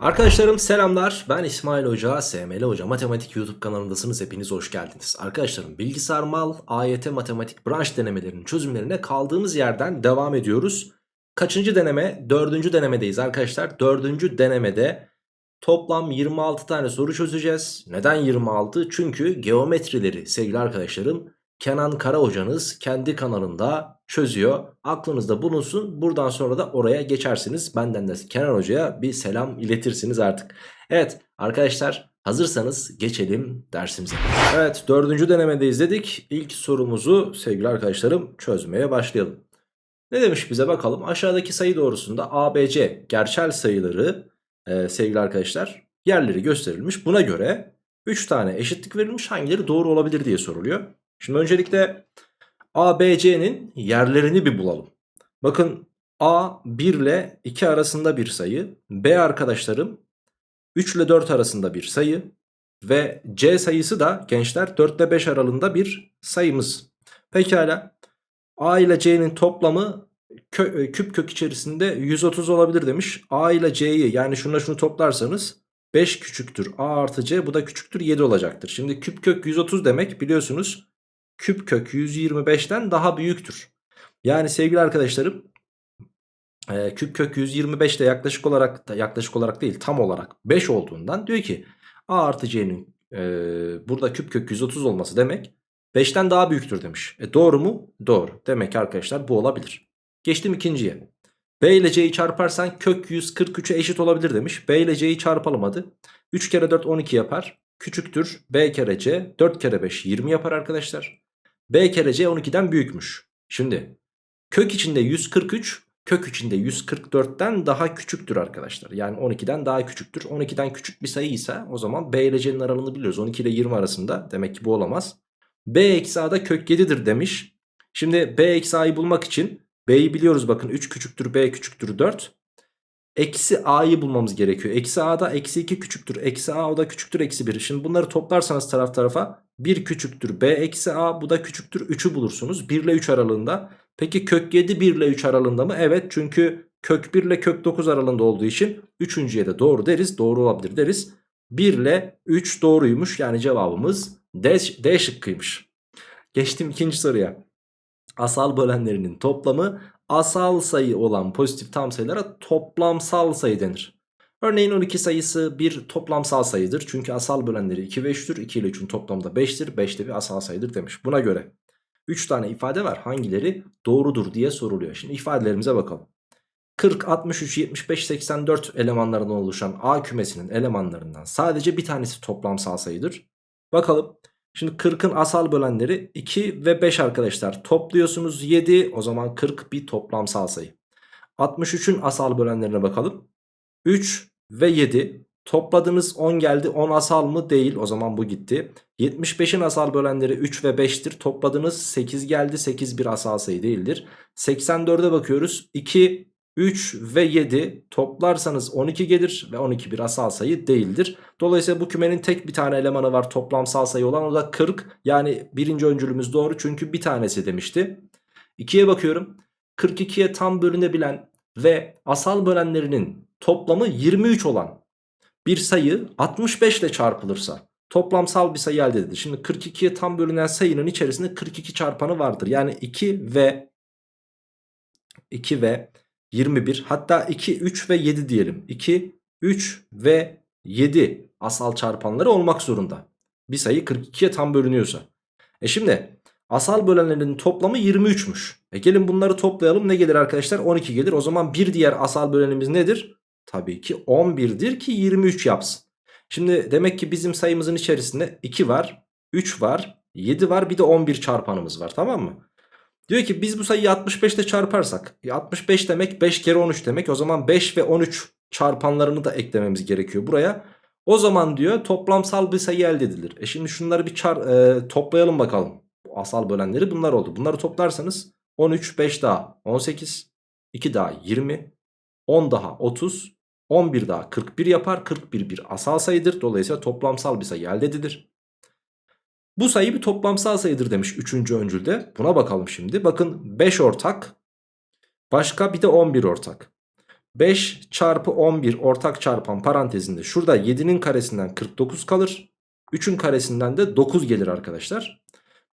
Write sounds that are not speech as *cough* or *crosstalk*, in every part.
Arkadaşlarım selamlar. Ben İsmail Hoca, SML Hoca Matematik YouTube kanalındasınız. Hepiniz hoş geldiniz. Arkadaşlarım bilgisayar mal, AYT matematik branş denemelerinin çözümlerine kaldığımız yerden devam ediyoruz. Kaçıncı deneme? Dördüncü denemedeyiz arkadaşlar. Dördüncü denemede toplam 26 tane soru çözeceğiz. Neden 26? Çünkü geometrileri sevgili arkadaşlarım Kenan Kara hocanız kendi kanalında çözüyor. Aklınızda bulunsun. Buradan sonra da oraya geçersiniz. Benden de Kenan hocaya bir selam iletirsiniz artık. Evet arkadaşlar hazırsanız geçelim dersimize. Evet dördüncü denemedeyiz dedik. İlk sorumuzu sevgili arkadaşlarım çözmeye başlayalım. Ne demiş bize bakalım. Aşağıdaki sayı doğrusunda ABC gerçel sayıları e, sevgili arkadaşlar yerleri gösterilmiş. Buna göre 3 tane eşitlik verilmiş hangileri doğru olabilir diye soruluyor. Şimdi öncelikle ABC'nin yerlerini bir bulalım. Bakın A 1 ile 2 arasında bir sayı. B arkadaşlarım 3 ile 4 arasında bir sayı. Ve C sayısı da gençler 4 ile 5 aralığında bir sayımız. Pekala A ile C'nin toplamı kö e, küp kök içerisinde 130 olabilir demiş. A ile C'yi yani şununla şunu toplarsanız 5 küçüktür A artı C bu da küçüktür 7 olacaktır. Şimdi küp kök 130 demek biliyorsunuz küp kök 125'ten daha büyüktür. Yani sevgili arkadaşlarım e, küp kök 125 de yaklaşık olarak da yaklaşık olarak değil tam olarak 5 olduğundan diyor ki A artı C'nin e, burada küp kök 130 olması demek 5'ten daha büyüktür demiş. E doğru mu? Doğru. Demek ki arkadaşlar bu olabilir. Geçtim ikinciye. B ile C'yi çarparsan kök 143'e eşit olabilir demiş. B ile C'yi çarpalım hadi. 3 kere 4 12 yapar. Küçüktür B kere C 4 kere 5 20 yapar arkadaşlar. B kere C 12'den büyükmüş. Şimdi kök içinde 143 kök içinde 144'ten daha küçüktür arkadaşlar. Yani 12'den daha küçüktür. 12'den küçük bir sayı ise o zaman B ile C'nin aralığını biliyoruz. 12 ile 20 arasında demek ki bu olamaz. B eksi A'da kök 7'dir demiş. Şimdi B eksi A'yı bulmak için B'yi biliyoruz bakın 3 küçüktür B küçüktür 4. Eksi A'yı bulmamız gerekiyor. Eksi A'da eksi 2 küçüktür. Eksi A o da küçüktür eksi 1. Şimdi bunları toplarsanız taraf tarafa 1 küçüktür B eksi A bu da küçüktür 3'ü bulursunuz. 1 ile 3 aralığında. Peki kök 7 1 ile 3 aralığında mı? Evet çünkü kök 1 ile kök 9 aralığında olduğu için 3.ye de doğru deriz. Doğru olabilir deriz. 1 ile 3 doğruymuş yani cevabımız D, D şıkkıymış. Geçtim ikinci soruya. Asal bölenlerinin toplamı asal sayı olan pozitif tam sayılara toplamsal sayı denir. Örneğin 12 sayısı bir toplamsal sayıdır. Çünkü asal bölenleri 2 ve 3'tür. 2 ile 3'ün toplamı da 5'tir. 5 de bir asal sayıdır demiş. Buna göre 3 tane ifade var. Hangileri doğrudur diye soruluyor. Şimdi ifadelerimize bakalım. 40, 63, 75, 84 elemanlarından oluşan A kümesinin elemanlarından sadece bir tanesi toplamsal sayıdır. Bakalım. Şimdi 40'ın asal bölenleri 2 ve 5 arkadaşlar. Topluyorsunuz 7. O zaman 40 bir toplamsal sayı. 63'ün asal bölenlerine bakalım. 3 ve 7 topladınız 10 geldi 10 asal mı değil o zaman bu gitti 75'in asal bölenleri 3 ve 5'tir topladınız 8 geldi 8 bir asal sayı değildir 84'e bakıyoruz 2 3 ve 7 toplarsanız 12 gelir ve 12 bir asal sayı değildir. Dolayısıyla bu kümenin tek bir tane elemanı var toplamsal sayı olan o da 40. Yani birinci öncülümüz doğru çünkü bir tanesi demişti. 2'ye bakıyorum 42'ye tam bölünebilen ve asal bölenlerinin toplamı 23 olan bir sayı 65 ile çarpılırsa toplamsal bir sayı elde edilir. Şimdi 42'ye tam bölünen sayının içerisinde 42 çarpanı vardır. Yani 2 ve 2 ve 21 hatta 2, 3 ve 7 diyelim. 2, 3 ve 7 asal çarpanları olmak zorunda. Bir sayı 42'ye tam bölünüyorsa. E şimdi asal bölenlerin toplamı 23'müş. E gelin bunları toplayalım ne gelir arkadaşlar? 12 gelir. O zaman bir diğer asal bölenimiz nedir? Tabii ki 11'dir ki 23 yapsın. Şimdi demek ki bizim sayımızın içerisinde 2 var, 3 var, 7 var bir de 11 çarpanımız var tamam mı? Diyor ki biz bu sayıyı 65 ile çarparsak 65 demek 5 kere 13 demek o zaman 5 ve 13 çarpanlarını da eklememiz gerekiyor buraya. O zaman diyor toplamsal bir sayı elde edilir. E şimdi şunları bir çar, e, toplayalım bakalım. Asal bölenleri bunlar oldu. Bunları toplarsanız 13 5 daha 18 2 daha 20 10 daha 30 11 daha 41 yapar. 41 bir asal sayıdır. Dolayısıyla toplamsal bir sayı elde edilir. Bu sayı bir toplamsal sayıdır demiş 3. öncülde. Buna bakalım şimdi. Bakın 5 ortak. Başka bir de 11 ortak. 5 çarpı 11 ortak çarpan parantezinde şurada 7'nin karesinden 49 kalır. 3'ün karesinden de 9 gelir arkadaşlar.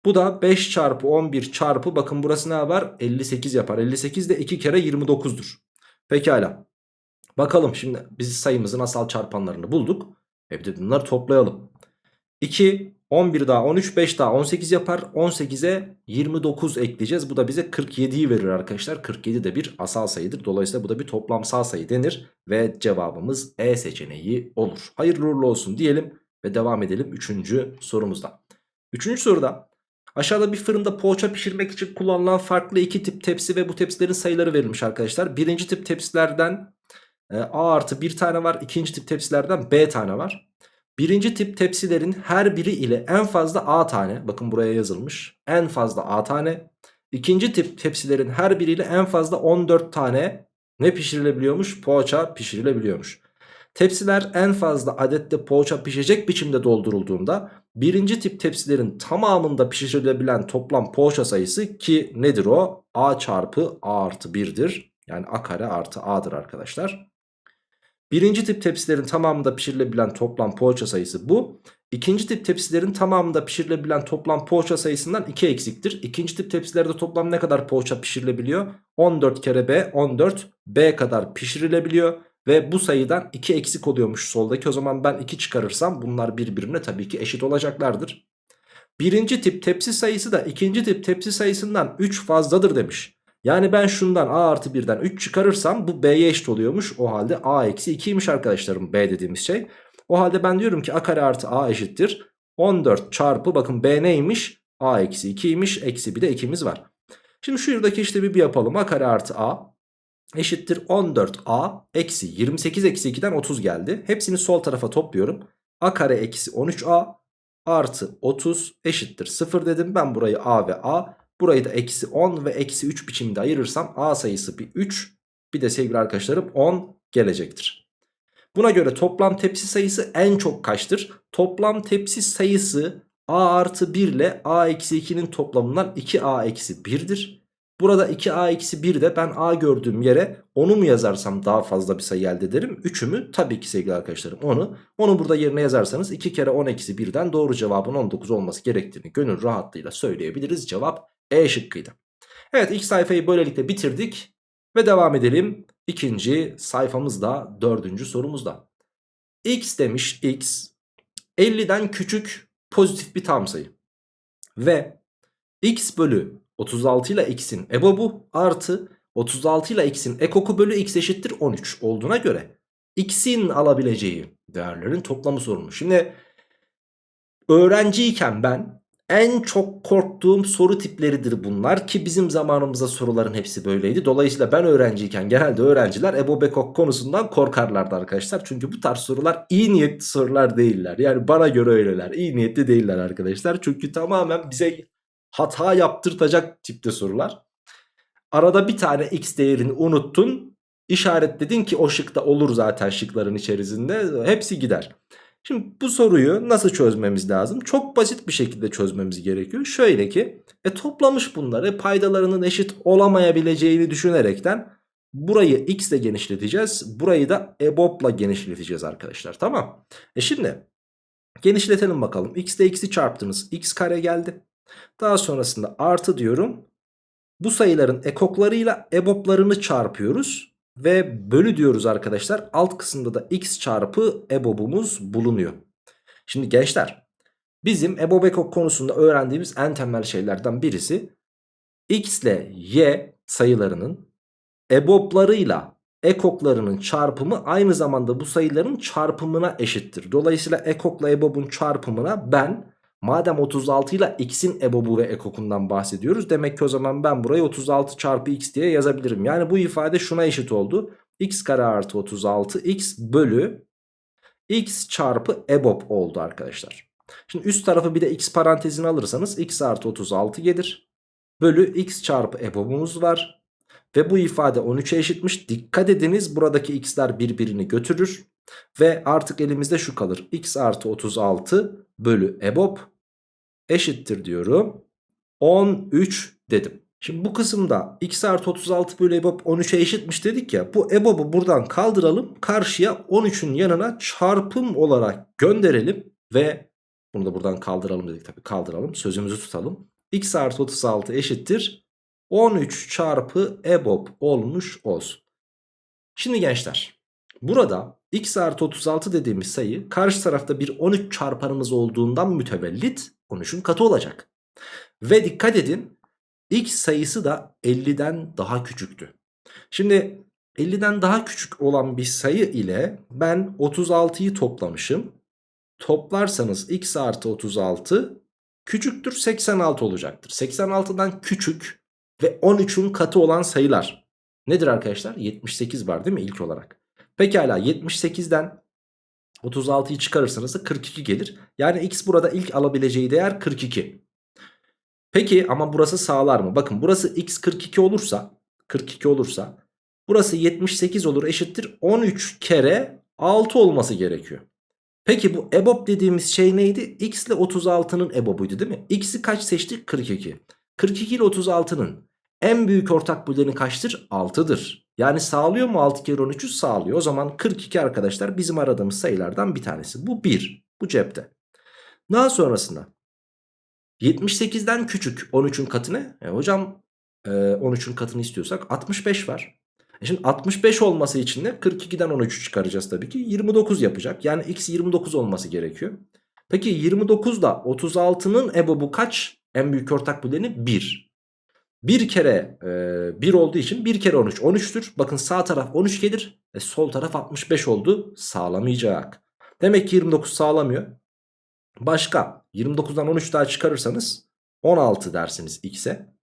Bu da 5 çarpı 11 çarpı bakın burası ne var? 58 yapar. 58 de 2 kere 29'dur. Pekala. Bakalım şimdi biz sayımızın asal çarpanlarını bulduk. De bunları toplayalım. 2, 11 daha 13, 5 daha 18 yapar. 18'e 29 ekleyeceğiz. Bu da bize 47'yi verir arkadaşlar. 47 de bir asal sayıdır. Dolayısıyla bu da bir toplamsal sayı denir. Ve cevabımız E seçeneği olur. Hayırlı uğurlu olsun diyelim ve devam edelim 3. sorumuzda. 3. soruda aşağıda bir fırında poğaça pişirmek için kullanılan farklı iki tip tepsi ve bu tepsilerin sayıları verilmiş arkadaşlar. Birinci tip tepsilerden e, A artı bir tane var. İkinci tip tepsilerden B tane var. Birinci tip tepsilerin her biri ile en fazla A tane. Bakın buraya yazılmış. En fazla A tane. İkinci tip tepsilerin her biriyle en fazla 14 tane ne pişirilebiliyormuş? Poğaça pişirilebiliyormuş. Tepsiler en fazla adette poğaça pişecek biçimde doldurulduğunda birinci tip tepsilerin tamamında pişirilebilen toplam poğaça sayısı ki nedir o? A çarpı A artı 1'dir. Yani A kare artı A'dır arkadaşlar. Birinci tip tepsilerin tamamında pişirilebilen toplam poğaça sayısı bu. İkinci tip tepsilerin tamamında pişirilebilen toplam poğaça sayısından 2 eksiktir. İkinci tip tepsilerde toplam ne kadar poğaça pişirilebiliyor? 14 kere B 14 B kadar pişirilebiliyor. Ve bu sayıdan 2 eksik oluyormuş soldaki. O zaman ben 2 çıkarırsam bunlar birbirine tabii ki eşit olacaklardır. Birinci tip tepsi sayısı da ikinci tip tepsi sayısından 3 fazladır demiş. Yani ben şundan a artı 1'den 3 çıkarırsam bu b'ye eşit oluyormuş. O halde a eksi 2'ymiş arkadaşlarım b dediğimiz şey. O halde ben diyorum ki a kare artı a eşittir. 14 çarpı bakın b neymiş? a eksi 2'ymiş. Eksi bir de 2'miz var. Şimdi şuradaki işlemi bir yapalım. a kare artı a eşittir 14a eksi 28 eksi 2'den 30 geldi. Hepsini sol tarafa topluyorum. a kare eksi 13a artı 30 eşittir 0 dedim. Ben burayı a ve a burayı da eksi 10 ve eksi 3 biçimde ayırırsam a sayısı bir 3 bir de sevgili arkadaşlarım 10 gelecektir. Buna göre toplam tepsi sayısı en çok kaçtır? Toplam tepsi sayısı a artı 1 ile a eksi 2'nin toplamından 2a eksi 1'dir. Burada 2a eksi 1 de ben a gördüğüm yere onu mu yazarsam daha fazla bir sayı elde ederim? 3'ü mü? Tabii ki sevgili arkadaşlarım onu. Onu burada yerine yazarsanız 2 kere 10 eksi 1'den doğru cevabın 19 olması gerektiğini gönül rahatlığıyla söyleyebiliriz. Cevap E şıkkıydı. Evet ilk sayfayı böylelikle bitirdik ve devam edelim. İkinci sayfamızda dördüncü sorumuzda. X demiş X 50'den küçük pozitif bir tam sayı. Ve X bölü 36 ile x'in ebobu artı 36 ile x'in ekoku bölü x eşittir 13 olduğuna göre x'in alabileceği değerlerin toplamı sorulmuş. Şimdi öğrenciyken ben en çok korktuğum soru tipleridir bunlar ki bizim zamanımızda soruların hepsi böyleydi. Dolayısıyla ben öğrenciyken genelde öğrenciler Ebo Bekok konusundan korkarlardı arkadaşlar. Çünkü bu tarz sorular iyi niyetli sorular değiller. Yani bana göre öyleler. İyi niyetli değiller arkadaşlar. Çünkü tamamen bize hata yaptırtacak tipte sorular. Arada bir tane x değerini unuttun. İşaretledin ki o şıkta olur zaten şıkların içerisinde. Hepsi gider. Şimdi bu soruyu nasıl çözmemiz lazım? Çok basit bir şekilde çözmemiz gerekiyor. Şöyle ki e, toplamış bunları paydalarının eşit olamayabileceğini düşünerekten burayı x ile genişleteceğiz. Burayı da ebop'la genişleteceğiz arkadaşlar. Tamam. E şimdi genişletelim bakalım. x ile x'i çarptınız. x kare geldi. Daha sonrasında artı diyorum. Bu sayıların ekoklarıyla eboplarını çarpıyoruz. Ve bölü diyoruz arkadaşlar. Alt kısımda da x çarpı ebobumuz bulunuyor. Şimdi gençler bizim ebob ekok konusunda öğrendiğimiz en temel şeylerden birisi x ile y sayılarının eboplarıyla ekoklarının çarpımı aynı zamanda bu sayıların çarpımına eşittir. Dolayısıyla ekokla ebobun çarpımına ben Madem 36 ile x'in ebobu ve ekokundan bahsediyoruz. Demek ki o zaman ben burayı 36 çarpı x diye yazabilirim. Yani bu ifade şuna eşit oldu. x kare artı 36 x bölü x çarpı ebob oldu arkadaşlar. Şimdi üst tarafı bir de x parantezini alırsanız x artı 36 gelir. Bölü x çarpı ebobumuz var. Ve bu ifade 13'e eşitmiş. Dikkat ediniz buradaki x'ler birbirini götürür. Ve artık elimizde şu kalır. x artı 36 bölü ebob eşittir diyorum. 13 dedim. Şimdi bu kısımda x artı 36 bölü EBOB 13'e eşitmiş dedik ya. Bu EBOB'u buradan kaldıralım. Karşıya 13'ün yanına çarpım olarak gönderelim. Ve bunu da buradan kaldıralım dedik tabii kaldıralım. Sözümüzü tutalım. x artı 36 eşittir. 13 çarpı EBOB olmuş olsun. Şimdi gençler burada x artı 36 dediğimiz sayı karşı tarafta bir 13 çarpanımız olduğundan mütevellit 13'ün katı olacak. Ve dikkat edin x sayısı da 50'den daha küçüktü. Şimdi 50'den daha küçük olan bir sayı ile ben 36'yı toplamışım. Toplarsanız x artı 36 küçüktür 86 olacaktır. 86'dan küçük ve 13'ün katı olan sayılar. Nedir arkadaşlar? 78 var değil mi ilk olarak? Pekala 78'den 36'yı çıkarırsanız da 42 gelir. Yani x burada ilk alabileceği değer 42. Peki ama burası sağlar mı? Bakın burası x 42 olursa 42 olursa burası 78 olur eşittir 13 kere 6 olması gerekiyor. Peki bu EBOB dediğimiz şey neydi? X ile 36'nın EBOB'uydu değil mi? X'i kaç seçtik? 42. 42 ile 36'nın en büyük ortak böleni kaçtır? 6'dır. Yani sağlıyor mu 6 kere 13'ü? Sağlıyor. O zaman 42 arkadaşlar bizim aradığımız sayılardan bir tanesi. Bu 1. Bu cepte. Daha sonrasında 78'den küçük 13'ün katı ne? E hocam e, 13'ün katını istiyorsak 65 var. E şimdi 65 olması için de 42'den 13'ü çıkaracağız tabii ki. 29 yapacak. Yani x 29 olması gerekiyor. Peki 29 da 36'nın ebobu kaç? En büyük ortak böleni 1. Bir kere e, 1 olduğu için 1 kere 13 13'tür. Bakın sağ taraf 13 gelir. E, sol taraf 65 oldu. Sağlamayacak. Demek ki 29 sağlamıyor. Başka 29'dan 13 daha çıkarırsanız 16 dersiniz x'e.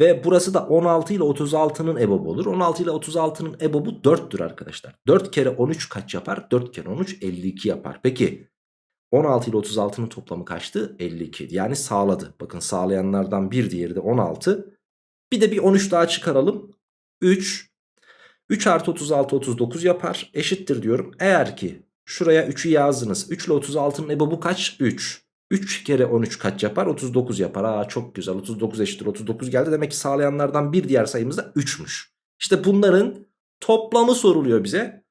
Ve burası da 16 ile 36'nın ebobu olur. 16 ile 36'nın ebobu 4'tür arkadaşlar. 4 kere 13 kaç yapar? 4 kere 13 52 yapar. Peki 16 ile 36'nın toplamı kaçtı? 52. Yani sağladı. Bakın sağlayanlardan bir diğeri de 16. Bir de bir 13 daha çıkaralım. 3. 3 artı 36 39 yapar. Eşittir diyorum. Eğer ki şuraya 3'ü yazdınız. 3 ile 36'nın ebobu kaç? 3. 3 kere 13 kaç yapar? 39 yapar. Aa çok güzel 39 eşittir 39 geldi. Demek ki sağlayanlardan bir diğer sayımız da 3'müş. İşte bunların toplamı soruluyor bize.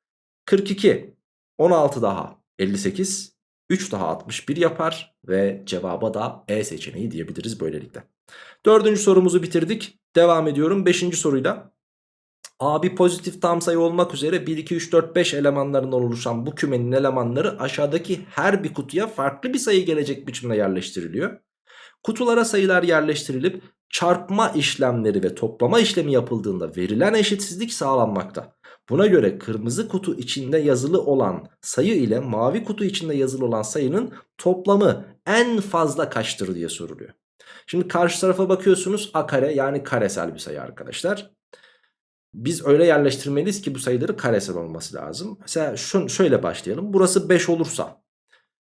42, 16 daha 58, 3 daha 61 yapar ve cevaba da E seçeneği diyebiliriz böylelikle. Dördüncü sorumuzu bitirdik. Devam ediyorum 5. soruyla. A bir pozitif tam sayı olmak üzere 1, 2, 3, 4, 5 elemanlarından oluşan bu kümenin elemanları aşağıdaki her bir kutuya farklı bir sayı gelecek biçimde yerleştiriliyor. Kutulara sayılar yerleştirilip çarpma işlemleri ve toplama işlemi yapıldığında verilen eşitsizlik sağlanmakta. Buna göre kırmızı kutu içinde yazılı olan sayı ile mavi kutu içinde yazılı olan sayının toplamı en fazla kaçtır diye soruluyor. Şimdi karşı tarafa bakıyorsunuz a kare yani karesel bir sayı arkadaşlar. Biz öyle yerleştirmeliyiz ki bu sayıları karesel olması lazım. Mesela şun, şöyle başlayalım. Burası 5 olursa.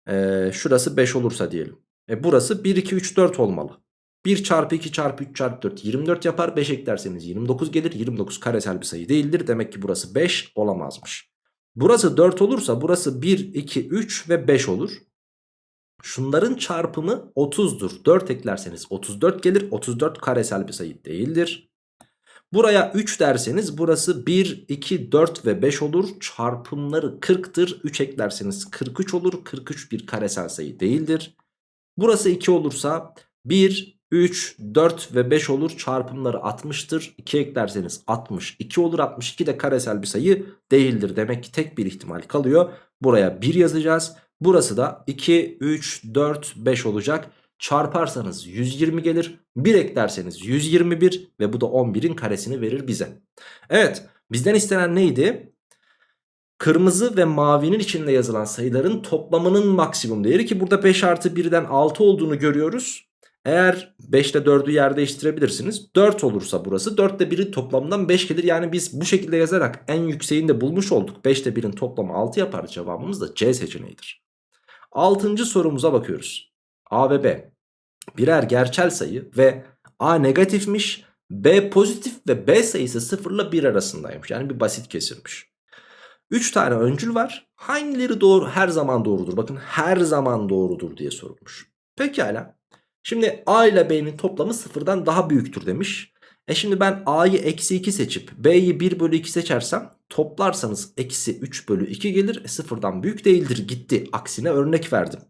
E, şurası 5 olursa diyelim. E, burası 1, 2, 3, 4 olmalı. 1 çarpı 2 çarpı 3 çarpı 4 24 yapar. 5 eklerseniz 29 gelir. 29 karesel bir sayı değildir. Demek ki burası 5 olamazmış. Burası 4 olursa burası 1, 2, 3 ve 5 olur. Şunların çarpımı 30'dur. 4 eklerseniz 34 gelir. 34 karesel bir sayı değildir. Buraya 3 derseniz burası 1, 2, 4 ve 5 olur. Çarpımları 40'tır. 3 eklerseniz 43 olur. 43 bir karesel sayı değildir. Burası 2 olursa 1, 3, 4 ve 5 olur. Çarpımları 60'tır. 2 eklerseniz 62 olur. 62 de karesel bir sayı değildir. Demek ki tek bir ihtimal kalıyor. Buraya 1 yazacağız. Burası da 2, 3, 4, 5 olacak. Çarparsanız 120 gelir. 1 eklerseniz 121 ve bu da 11'in karesini verir bize. Evet bizden istenen neydi? Kırmızı ve mavinin içinde yazılan sayıların toplamının maksimum değeri ki burada 5 artı 1'den 6 olduğunu görüyoruz. Eğer 5 ile 4'ü yer değiştirebilirsiniz. 4 olursa burası 4 ile 1'in toplamından 5 gelir. Yani biz bu şekilde yazarak en yükseğini de bulmuş olduk. 5 ile 1'in toplamı 6 yapar. Cevabımız da C seçeneğidir. Altıncı sorumuza bakıyoruz. A ve B birer gerçel sayı ve A negatifmiş, B pozitif ve B sayısı 0 ile 1 arasındaymış. Yani bir basit kesirmiş. 3 tane öncül var. Hangileri doğru her zaman doğrudur? Bakın her zaman doğrudur diye sorulmuş. Pekala. Şimdi A ile B'nin toplamı sıfırdan daha büyüktür demiş. E şimdi ben A'yı eksi 2 seçip B'yi 1 bölü 2 seçersem toplarsanız eksi 3 bölü 2 gelir. E sıfırdan büyük değildir gitti. Aksine örnek verdim.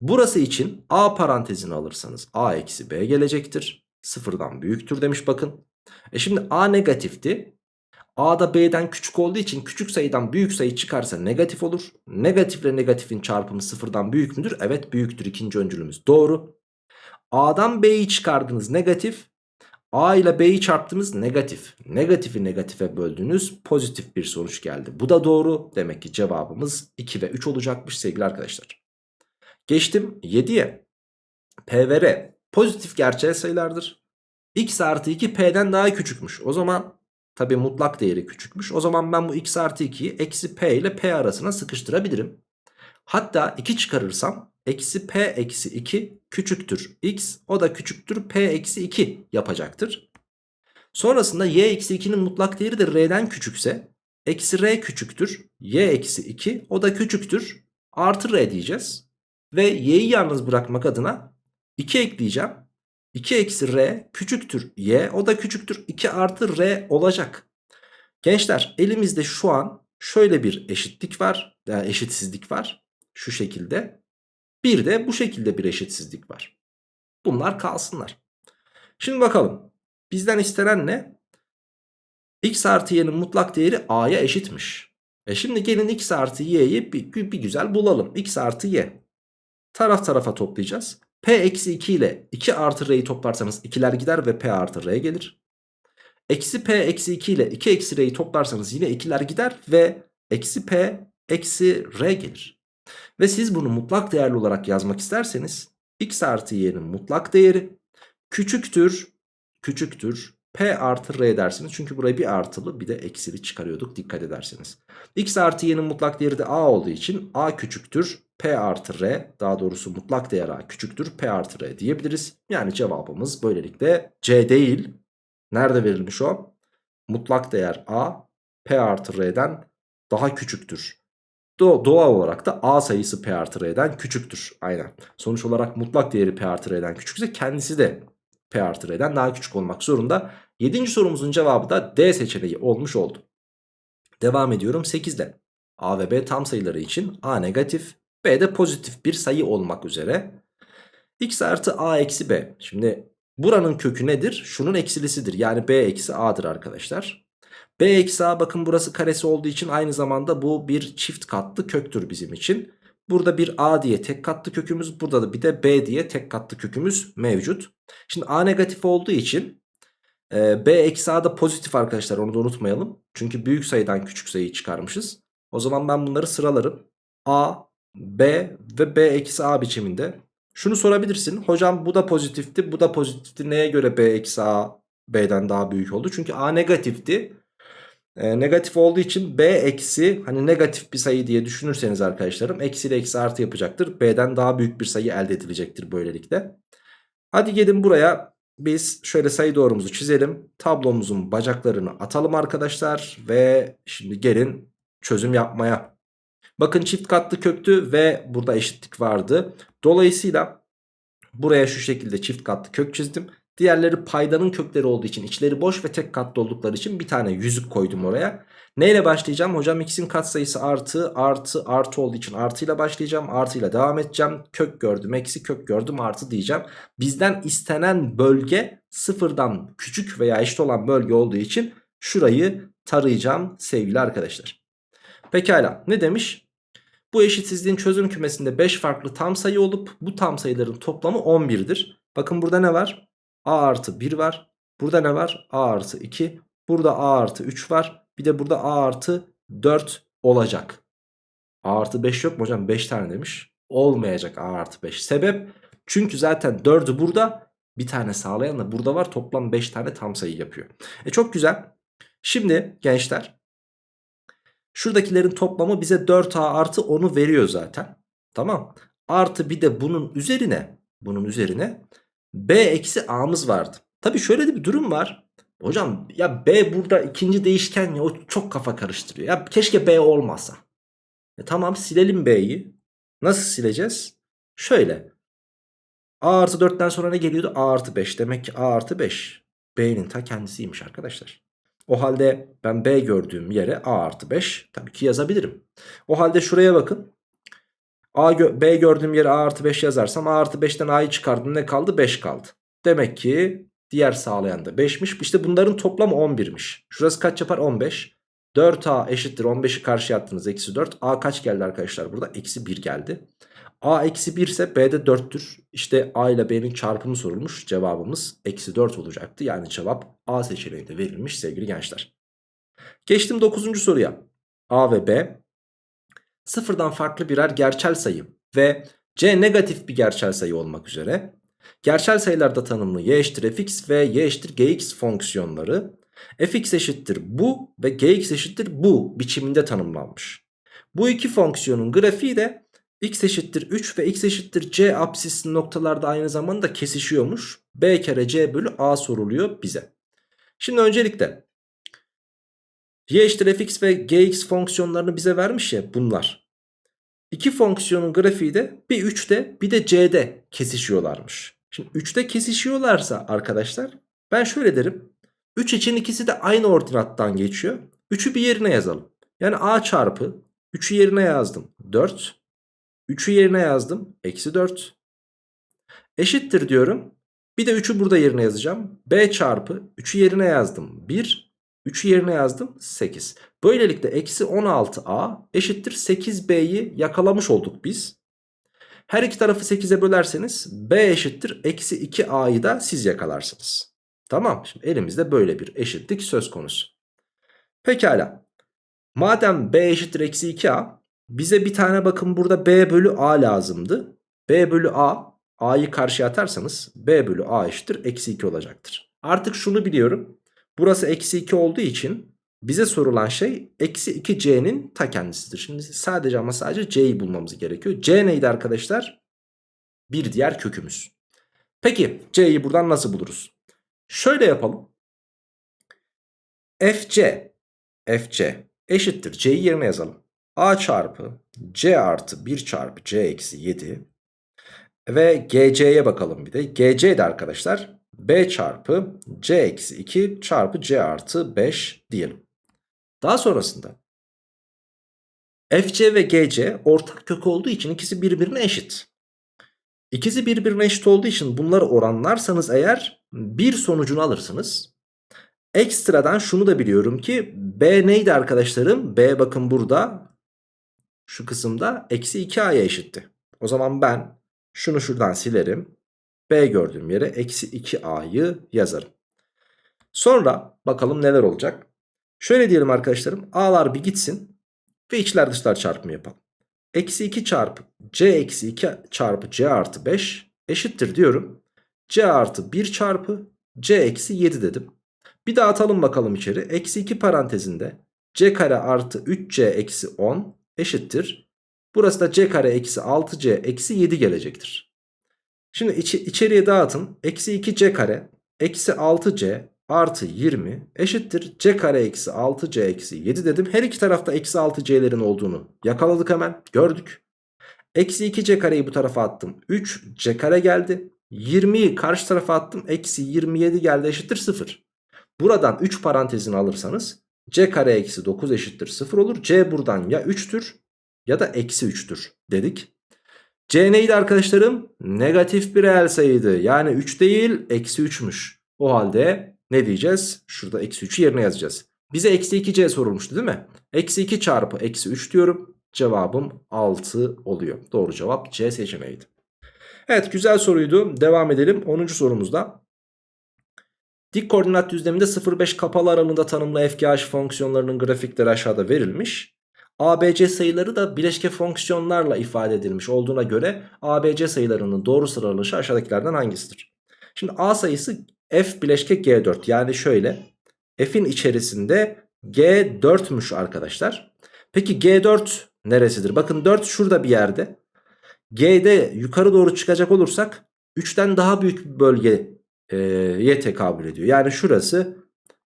Burası için A parantezini alırsanız A eksi B gelecektir. Sıfırdan büyüktür demiş bakın. E şimdi A negatifti. A da B'den küçük olduğu için küçük sayıdan büyük sayı çıkarsa negatif olur. Negatifle negatifin çarpımı sıfırdan büyük müdür? Evet büyüktür ikinci öncülümüz. Doğru. A'dan B'yi çıkardınız negatif. A ile B'yi çarptınız negatif. Negatifi negatife böldüğünüz pozitif bir sonuç geldi. Bu da doğru. Demek ki cevabımız 2 ve 3 olacakmış sevgili arkadaşlar. Geçtim 7'ye. P ve R pozitif gerçel sayılardır. X artı 2 P'den daha küçükmüş. O zaman tabi mutlak değeri küçükmüş. O zaman ben bu X artı 2'yi eksi P ile P arasına sıkıştırabilirim. Hatta 2 çıkarırsam eksi P eksi 2 küçüktür X. O da küçüktür P eksi 2 yapacaktır. Sonrasında Y eksi 2'nin mutlak değeri de R'den küçükse eksi R küçüktür Y eksi 2 o da küçüktür artı R diyeceğiz. Ve y'yi yalnız bırakmak adına 2 ekleyeceğim. 2 eksi r küçüktür y o da küçüktür 2 artı r olacak. Gençler elimizde şu an şöyle bir eşitlik var. Yani eşitsizlik var. Şu şekilde. Bir de bu şekilde bir eşitsizlik var. Bunlar kalsınlar. Şimdi bakalım. Bizden istenen ne? x artı y'nin mutlak değeri a'ya eşitmiş. E şimdi gelin x artı y'yi bir, bir güzel bulalım. x artı y. Taraf tarafa toplayacağız. P eksi 2 ile 2 artı R'yi toplarsanız 2'ler gider ve P artı R gelir. Eksi P eksi 2 ile 2 eksi R'yi toplarsanız yine 2'ler gider ve eksi P eksi R gelir. Ve siz bunu mutlak değerli olarak yazmak isterseniz x artı y'nin mutlak değeri küçüktür küçüktür P artı R dersiniz. Çünkü buraya bir artılı bir de eksili çıkarıyorduk dikkat ederseniz. X artı y'nin mutlak değeri de A olduğu için A küçüktür P artı R daha doğrusu mutlak değer A küçüktür P artı R diyebiliriz. Yani cevabımız böylelikle C değil. Nerede verilmiş o? Mutlak değer A P artı R'den daha küçüktür. Do doğal olarak da A sayısı P artı R'den küçüktür. Aynen. Sonuç olarak mutlak değeri P artı R'den küçükse kendisi de P artı R'den daha küçük olmak zorunda. 7. sorumuzun cevabı da D seçeneği olmuş oldu. Devam ediyorum 8'de. A ve B tam sayıları için A negatif, B de pozitif bir sayı olmak üzere. X artı A eksi B. Şimdi buranın kökü nedir? Şunun eksilisidir. Yani B eksi A'dır arkadaşlar. B eksi A bakın burası karesi olduğu için aynı zamanda bu bir çift katlı köktür bizim için. Burada bir A diye tek katlı kökümüz burada da bir de B diye tek katlı kökümüz mevcut. Şimdi A negatif olduğu için e, B eksi A da pozitif arkadaşlar onu da unutmayalım. Çünkü büyük sayıdan küçük sayıyı çıkarmışız. O zaman ben bunları sıralarım. A, B ve B eksi A biçiminde. Şunu sorabilirsin. Hocam bu da pozitifti bu da pozitifti. Neye göre B eksi A B'den daha büyük oldu? Çünkü A negatifti. E, negatif olduğu için B eksi hani negatif bir sayı diye düşünürseniz arkadaşlarım eksi ile eksi artı yapacaktır. B'den daha büyük bir sayı elde edilecektir böylelikle. Hadi gelin buraya biz şöyle sayı doğrumuzu çizelim. Tablomuzun bacaklarını atalım arkadaşlar ve şimdi gelin çözüm yapmaya. Bakın çift katlı köktü ve burada eşitlik vardı. Dolayısıyla buraya şu şekilde çift katlı kök çizdim. Diğerleri paydanın kökleri olduğu için içleri boş ve tek katlı oldukları için bir tane yüzük koydum oraya. Neyle başlayacağım? Hocam x'in katsayısı artı artı artı olduğu için artıyla başlayacağım. Artıyla devam edeceğim. Kök gördüm eksi kök gördüm artı diyeceğim. Bizden istenen bölge sıfırdan küçük veya eşit olan bölge olduğu için şurayı tarayacağım sevgili arkadaşlar. Pekala ne demiş? Bu eşitsizliğin çözüm kümesinde 5 farklı tam sayı olup bu tam sayıların toplamı 11'dir. Bakın burada ne var? A artı 1 var. Burada ne var? A artı 2. Burada A artı 3 var. Bir de burada A artı 4 olacak. A artı 5 yok mu hocam? 5 tane demiş. Olmayacak A artı 5. Sebep? Çünkü zaten 4'ü burada. Bir tane sağlayan da burada var. Toplam 5 tane tam sayı yapıyor. E çok güzel. Şimdi gençler. Şuradakilerin toplamı bize 4A artı 10'u veriyor zaten. Tamam. Artı bir de bunun üzerine. Bunun üzerine B eksi A'mız vardı. Tabi şöyle de bir durum var. Hocam ya B burada ikinci değişken ya o çok kafa karıştırıyor. Ya keşke B olmasa. E tamam silelim B'yi. Nasıl sileceğiz? Şöyle. A artı 4'ten sonra ne geliyordu? A artı 5. Demek ki A artı 5 B'nin ta kendisiymiş arkadaşlar. O halde ben B gördüğüm yere A artı 5 tabii ki yazabilirim. O halde şuraya bakın. A B gördüğüm yere A artı 5 yazarsam A artı 5'ten A'yı çıkardım ne kaldı? 5 kaldı. Demek ki diğer sağlayan da 5'miş. İşte bunların toplamı 11'miş. Şurası kaç yapar? 15. 4A eşittir 15'i karşıya attınız eksi 4. A kaç geldi arkadaşlar burada? Eksi 1 geldi. A eksi 1 ise B de 4'tür. İşte A ile B'nin çarpımı sorulmuş. Cevabımız eksi 4 olacaktı. Yani cevap A seçeneğinde verilmiş sevgili gençler. Geçtim 9. soruya. A ve B sıfırdan farklı birer gerçel sayı ve C negatif bir gerçel sayı olmak üzere gerçel sayılarda tanımlı y eşittir fx ve y eşittir gx fonksiyonları fx eşittir bu ve gx eşittir bu biçiminde tanımlanmış. Bu iki fonksiyonun grafiği de x eşittir 3 ve x eşittir c apsisli noktalarda aynı zamanda kesişiyormuş. b kere c bölü a soruluyor bize. Şimdi öncelikle y eşittir fx ve gx fonksiyonlarını bize vermiş ya bunlar. İki fonksiyonun grafiği de bir 3'te bir de c'de kesişiyorlarmış. Şimdi 3'te kesişiyorlarsa arkadaşlar ben şöyle derim. 3 için ikisi de aynı ordinattan geçiyor. 3'ü bir yerine yazalım. Yani a çarpı 3'ü yerine yazdım 4. 3'ü yerine yazdım. Eksi 4. Eşittir diyorum. Bir de 3'ü burada yerine yazacağım. B çarpı 3'ü yerine yazdım. 1. 3'ü yerine yazdım. 8. Böylelikle eksi 16A eşittir 8B'yi yakalamış olduk biz. Her iki tarafı 8'e bölerseniz B eşittir eksi 2A'yı da siz yakalarsınız. Tamam. Şimdi elimizde böyle bir eşitlik söz konusu. Pekala. Madem B eşittir eksi 2A bize bir tane bakın burada B bölü A lazımdı. B bölü A, A'yı karşıya atarsanız B bölü A eşittir eksi 2 olacaktır. Artık şunu biliyorum. Burası eksi 2 olduğu için bize sorulan şey eksi 2C'nin ta kendisidir. Şimdi sadece ama sadece C'yi bulmamız gerekiyor. C neydi arkadaşlar? Bir diğer kökümüz. Peki C'yi buradan nasıl buluruz? Şöyle yapalım. FC FC eşittir. C'yi yerine yazalım. A çarpı C artı 1 çarpı C eksi 7 ve GC'ye bakalım bir de. GC de arkadaşlar B çarpı C eksi 2 çarpı C artı 5 diyelim. Daha sonrasında FC ve GC ortak kök olduğu için ikisi birbirine eşit. İkisi birbirine eşit olduğu için bunları oranlarsanız eğer bir sonucunu alırsınız. Ekstradan şunu da biliyorum ki B neydi arkadaşlarım? B bakın burada şu kısımda eksi 2a'ya eşitti. O zaman ben şunu şuradan silerim. B gördüğüm yere eksi 2a'yı yazarım. Sonra bakalım neler olacak. Şöyle diyelim arkadaşlarım. A'lar bir gitsin ve içler dışlar çarpımı yapalım. Eksi 2 çarpı C eksi 2 çarpı C artı 5 eşittir diyorum. C artı 1 çarpı C eksi 7 dedim. Bir daha atalım bakalım içeri. Eksi 2 parantezinde C kare artı 3C eksi 10 eşittir. Burası da c kare eksi 6c eksi 7 gelecektir. Şimdi iç içeriye dağıtın. Eksi 2c kare eksi 6c artı 20 eşittir. c kare eksi 6c eksi 7 dedim. Her iki tarafta eksi 6c'lerin olduğunu yakaladık hemen. Gördük. Eksi 2c kareyi bu tarafa attım. 3 c kare geldi. 20'yi karşı tarafa attım. Eksi 27 geldi eşittir 0. Buradan 3 parantezini alırsanız c kare eksi 9 eşittir 0 olur. c buradan ya 3'tür ya da eksi 3'tür dedik. C neydi arkadaşlarım? Negatif bir reel sayıydı. Yani 3 değil eksi 3'müş. O halde ne diyeceğiz? Şurada eksi 3'ü yerine yazacağız. Bize eksi 2c sorulmuştu değil mi? Eksi 2 çarpı eksi 3 diyorum. Cevabım 6 oluyor. Doğru cevap C seçeneğiydi. Evet güzel soruydu. Devam edelim. 10. sorumuzda. Dik koordinat düzleminde 0,5 kapalı aralığında tanımlı FGH fonksiyonlarının grafikleri aşağıda verilmiş. ABC sayıları da bileşke fonksiyonlarla ifade edilmiş olduğuna göre ABC sayılarının doğru sıralanışı aşağıdakilerden hangisidir? Şimdi A sayısı F bileşke G4 yani şöyle F'in içerisinde G4'müş arkadaşlar. Peki G4 neresidir? Bakın 4 şurada bir yerde. G'de yukarı doğru çıkacak olursak 3'ten daha büyük bir bölge e, ye tekabül ediyor. Yani şurası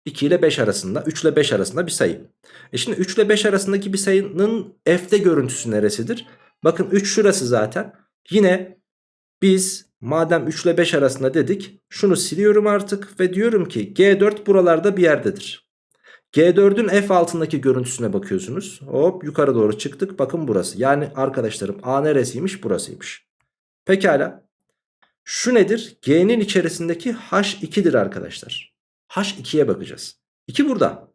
2 ile 5 arasında 3 ile 5 arasında bir sayı. E şimdi 3 ile 5 arasındaki bir sayının f'de görüntüsü neresidir? Bakın 3 şurası zaten. Yine biz Madem 3 ile 5 arasında dedik. Şunu siliyorum artık ve diyorum ki G4 buralarda bir yerdedir. G4'ün F altındaki görüntüsüne bakıyorsunuz. Hop yukarı doğru çıktık. Bakın burası. Yani arkadaşlarım A neresiymiş? Burasıymış. Pekala. Şu nedir? G'nin içerisindeki H2'dir arkadaşlar. H2'ye bakacağız. 2 burada.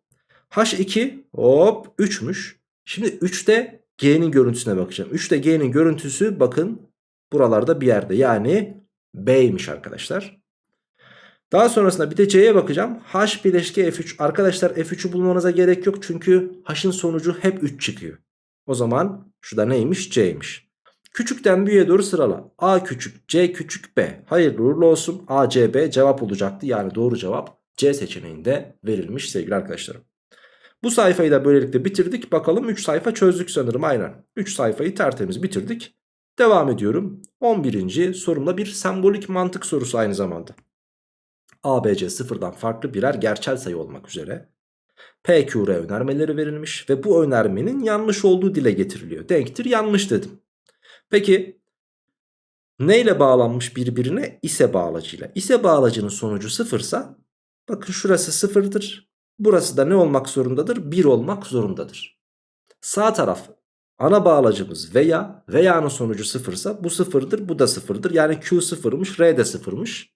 H2 hop 3'müş. Şimdi 3'te G'nin görüntüsüne bakacağım. 3'te G'nin görüntüsü bakın buralarda bir yerde. Yani B'ymiş arkadaşlar. Daha sonrasında bir de C'ye bakacağım. H bileşke F3. Arkadaşlar F3'ü bulmanıza gerek yok. Çünkü H'ın sonucu hep 3 çıkıyor. O zaman şurada neymiş? C'ymiş. Küçükten büyüğe doğru sırala. A küçük, C küçük, B. Hayırlı uğurlu olsun. A, C, B cevap olacaktı. Yani doğru cevap C seçeneğinde verilmiş sevgili arkadaşlarım. Bu sayfayı da böylelikle bitirdik. Bakalım 3 sayfa çözdük sanırım aynen. 3 sayfayı tertemiz bitirdik. Devam ediyorum. 11. sorumda bir sembolik mantık sorusu aynı zamanda. ABC sıfırdan farklı birer gerçel sayı olmak üzere PQR önermeleri verilmiş ve bu önermenin yanlış olduğu dile getiriliyor. Denktir yanlış dedim. Peki neyle bağlanmış birbirine? İse bağlacıyla. İse bağlacının sonucu sıfırsa bakın şurası sıfırdır. Burası da ne olmak zorundadır? 1 olmak zorundadır. Sağ taraf ana bağlacımız veya veya'nın sonucu sıfırsa bu sıfırdır bu da sıfırdır. Yani Q sıfırmış R de sıfırmış.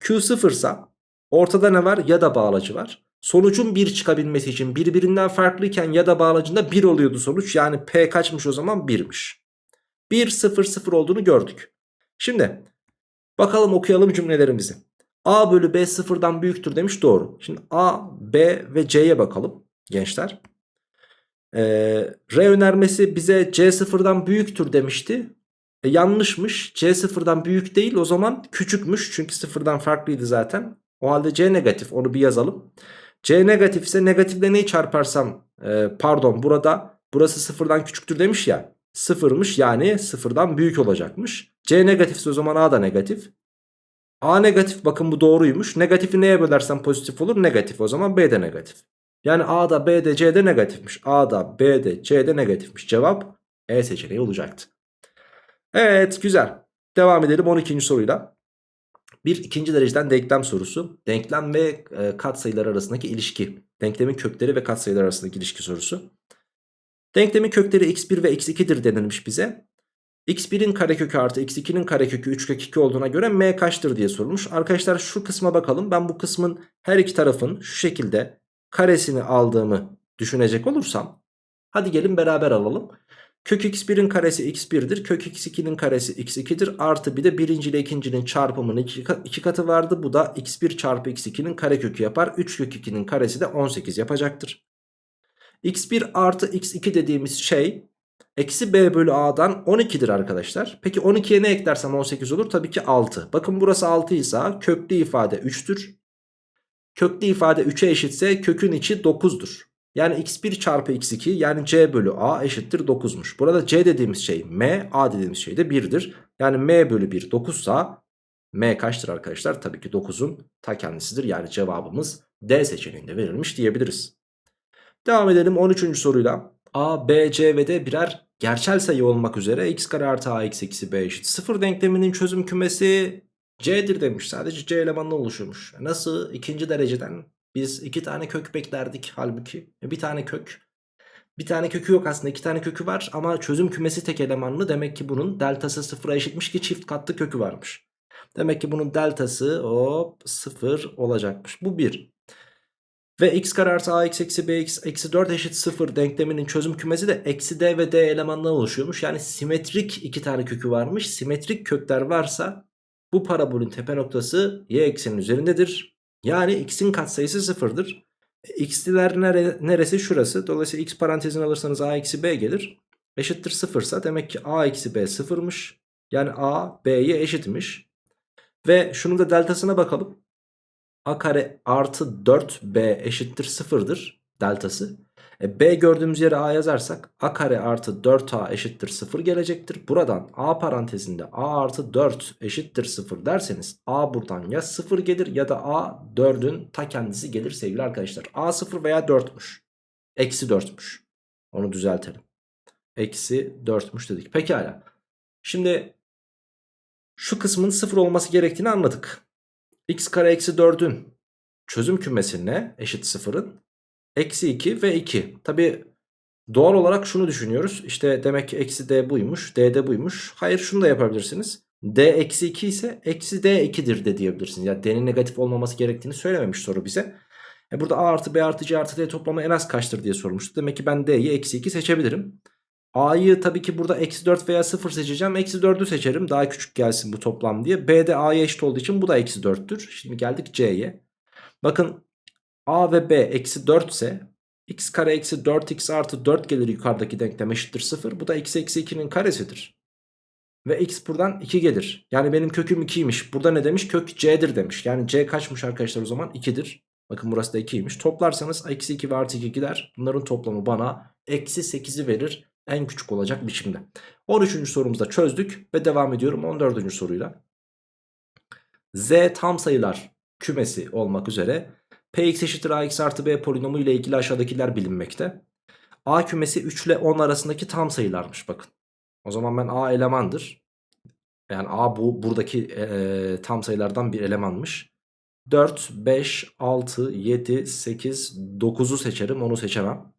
Q sıfırsa ortada ne var? Ya da bağlacı var. Sonucun 1 çıkabilmesi için birbirinden farklıyken ya da bağlacında 1 oluyordu sonuç. Yani P kaçmış o zaman 1'miş. 1 0 0 olduğunu gördük. Şimdi bakalım okuyalım cümlelerimizi. A bölü B sıfırdan büyüktür demiş doğru. Şimdi A, B ve C'ye bakalım gençler. Ee, R önermesi bize C sıfırdan büyüktür demişti. E, yanlışmış. C sıfırdan büyük değil o zaman küçükmüş. Çünkü sıfırdan farklıydı zaten. O halde C negatif onu bir yazalım. C negatif ise negatifle neyi çarparsam e, pardon burada burası sıfırdan küçüktür demiş ya. Sıfırmış yani sıfırdan büyük olacakmış. C negatifse o zaman A da negatif. A negatif bakın bu doğruymuş. Negatifi neye bölersem pozitif olur? Negatif o zaman B de negatif. Yani A da B de C de negatifmiş. A da B de C de negatifmiş. Cevap E seçeneği olacaktı. Evet güzel. Devam edelim 12. soruyla. Bir ikinci dereceden denklem sorusu. Denklem ve e, katsayılar arasındaki ilişki. Denklemin kökleri ve katsayılar arasındaki ilişki sorusu. Denklemin kökleri x1 ve x2'dir denilmiş bize. X1'in karekökü artı x2'nin karekökü 3 kök 2 olduğuna göre m kaçtır diye sorulmuş. Arkadaşlar şu kısma bakalım. Ben bu kısmın her iki tarafın şu şekilde karesini aldığımı düşünecek olursam. Hadi gelin beraber alalım. Kök x1'in karesi x1'dir. Kök x2'nin karesi x2'dir. Artı bir de birinci ile ikincinin çarpımının iki, katı vardı. Bu da x1 çarpı x2'nin karekökü yapar. 3 kök 2'nin karesi de 18 yapacaktır. x1 artı x2 dediğimiz şey eksi b bölü a'dan 12'dir arkadaşlar. Peki 12'ye ne eklersem 18 olur? Tabii ki 6. Bakın burası 6 ise köklü ifade 3'tür. Köklü ifade 3'e eşitse kökün içi 9'dur. Yani x1 çarpı x2 yani c bölü a eşittir 9'muş. Burada c dediğimiz şey m, a dediğimiz şey de 1'dir. Yani m bölü 1 9 sa m kaçtır arkadaşlar? Tabii ki 9'un ta kendisidir. Yani cevabımız D seçeneğinde verilmiş diyebiliriz. Devam edelim 13. soruyla. A, B, C ve D birer gerçel sayı olmak üzere x kare artı a x eksi b eşit 0 denkleminin çözüm kümesi C'dir demiş. Sadece C elemanla oluşuyormuş. Nasıl? ikinci dereceden biz iki tane kök beklerdik halbuki. E, bir tane kök. Bir tane kökü yok aslında iki tane kökü var ama çözüm kümesi tek elemanlı. Demek ki bunun deltası sıfıra eşitmiş ki çift katlı kökü varmış. Demek ki bunun deltası hop sıfır olacakmış. Bu bir. Ve x kare artı ax eksi bx eksi 4 eşit 0 denkleminin çözüm kümesi de eksi d ve d elemanından oluşuyormuş. Yani simetrik iki tane kökü varmış. Simetrik kökler varsa bu parabolün tepe noktası y eksenin üzerindedir. Yani x'in katsayısı sıfırdır. E, x'liler nere, neresi? Şurası. Dolayısıyla x parantezini alırsanız a eksi b gelir. Eşittir sıfırsa demek ki a eksi b sıfırmış. Yani a b'ye eşitmiş. Ve şunun da deltasına bakalım. A kare artı 4b eşittir sıfırdır deltası. E, B gördüğümüz yere A yazarsak A kare artı 4A eşittir 0 gelecektir. Buradan A parantezinde A artı 4 eşittir 0 derseniz A buradan ya 0 gelir ya da A 4'ün ta kendisi gelir sevgili arkadaşlar. A 0 veya 4'müş. Eksi 4'müş. Onu düzeltelim. Eksi 4'müş dedik. Pekala. Şimdi Şu kısmın 0 olması gerektiğini anladık. X kare eksi 4'ün çözüm kümesi ne? Eşit 0'ın. Eksi 2 ve 2. Tabi doğal olarak şunu düşünüyoruz. İşte demek ki eksi d buymuş. d de buymuş. Hayır şunu da yapabilirsiniz. d eksi 2 ise eksi d 2'dir de diyebilirsiniz. Yani d'nin negatif olmaması gerektiğini söylememiş soru bize. E burada a artı b artı c artı d toplamı en az kaçtır diye sormuştu. Demek ki ben d'yi eksi 2 seçebilirim. A'yı tabii ki burada eksi 4 veya 0 seçeceğim. Eksi 4'ü seçerim. Daha küçük gelsin bu toplam diye. B de A'ya eşit olduğu için bu da eksi 4'tür. Şimdi geldik C'ye. Bakın A ve B eksi 4 ise x kare eksi 4x artı 4 gelir yukarıdaki denklem eşittir 0. Bu da x eksi 2'nin karesidir. Ve x buradan 2 gelir. Yani benim köküm 2'ymiş. Burada ne demiş? Kök c'dir demiş. Yani c kaçmış arkadaşlar o zaman? 2'dir. Bakın burası da 2'ymiş. Toplarsanız eksi 2 ve artı 2 gider. Bunların toplamı bana eksi 8'i verir. En küçük olacak biçimde. 13. sorumuzda çözdük ve devam ediyorum 14. soruyla. Z tam sayılar kümesi olmak üzere Px eşittir ax artı b polinomu ile ilgili aşağıdakiler bilinmekte. A kümesi 3 ile 10 arasındaki tam sayılarmış bakın. O zaman ben A elemandır. Yani A bu buradaki e, tam sayılardan bir elemanmış. 4, 5, 6, 7, 8, 9'u seçerim onu seçemem.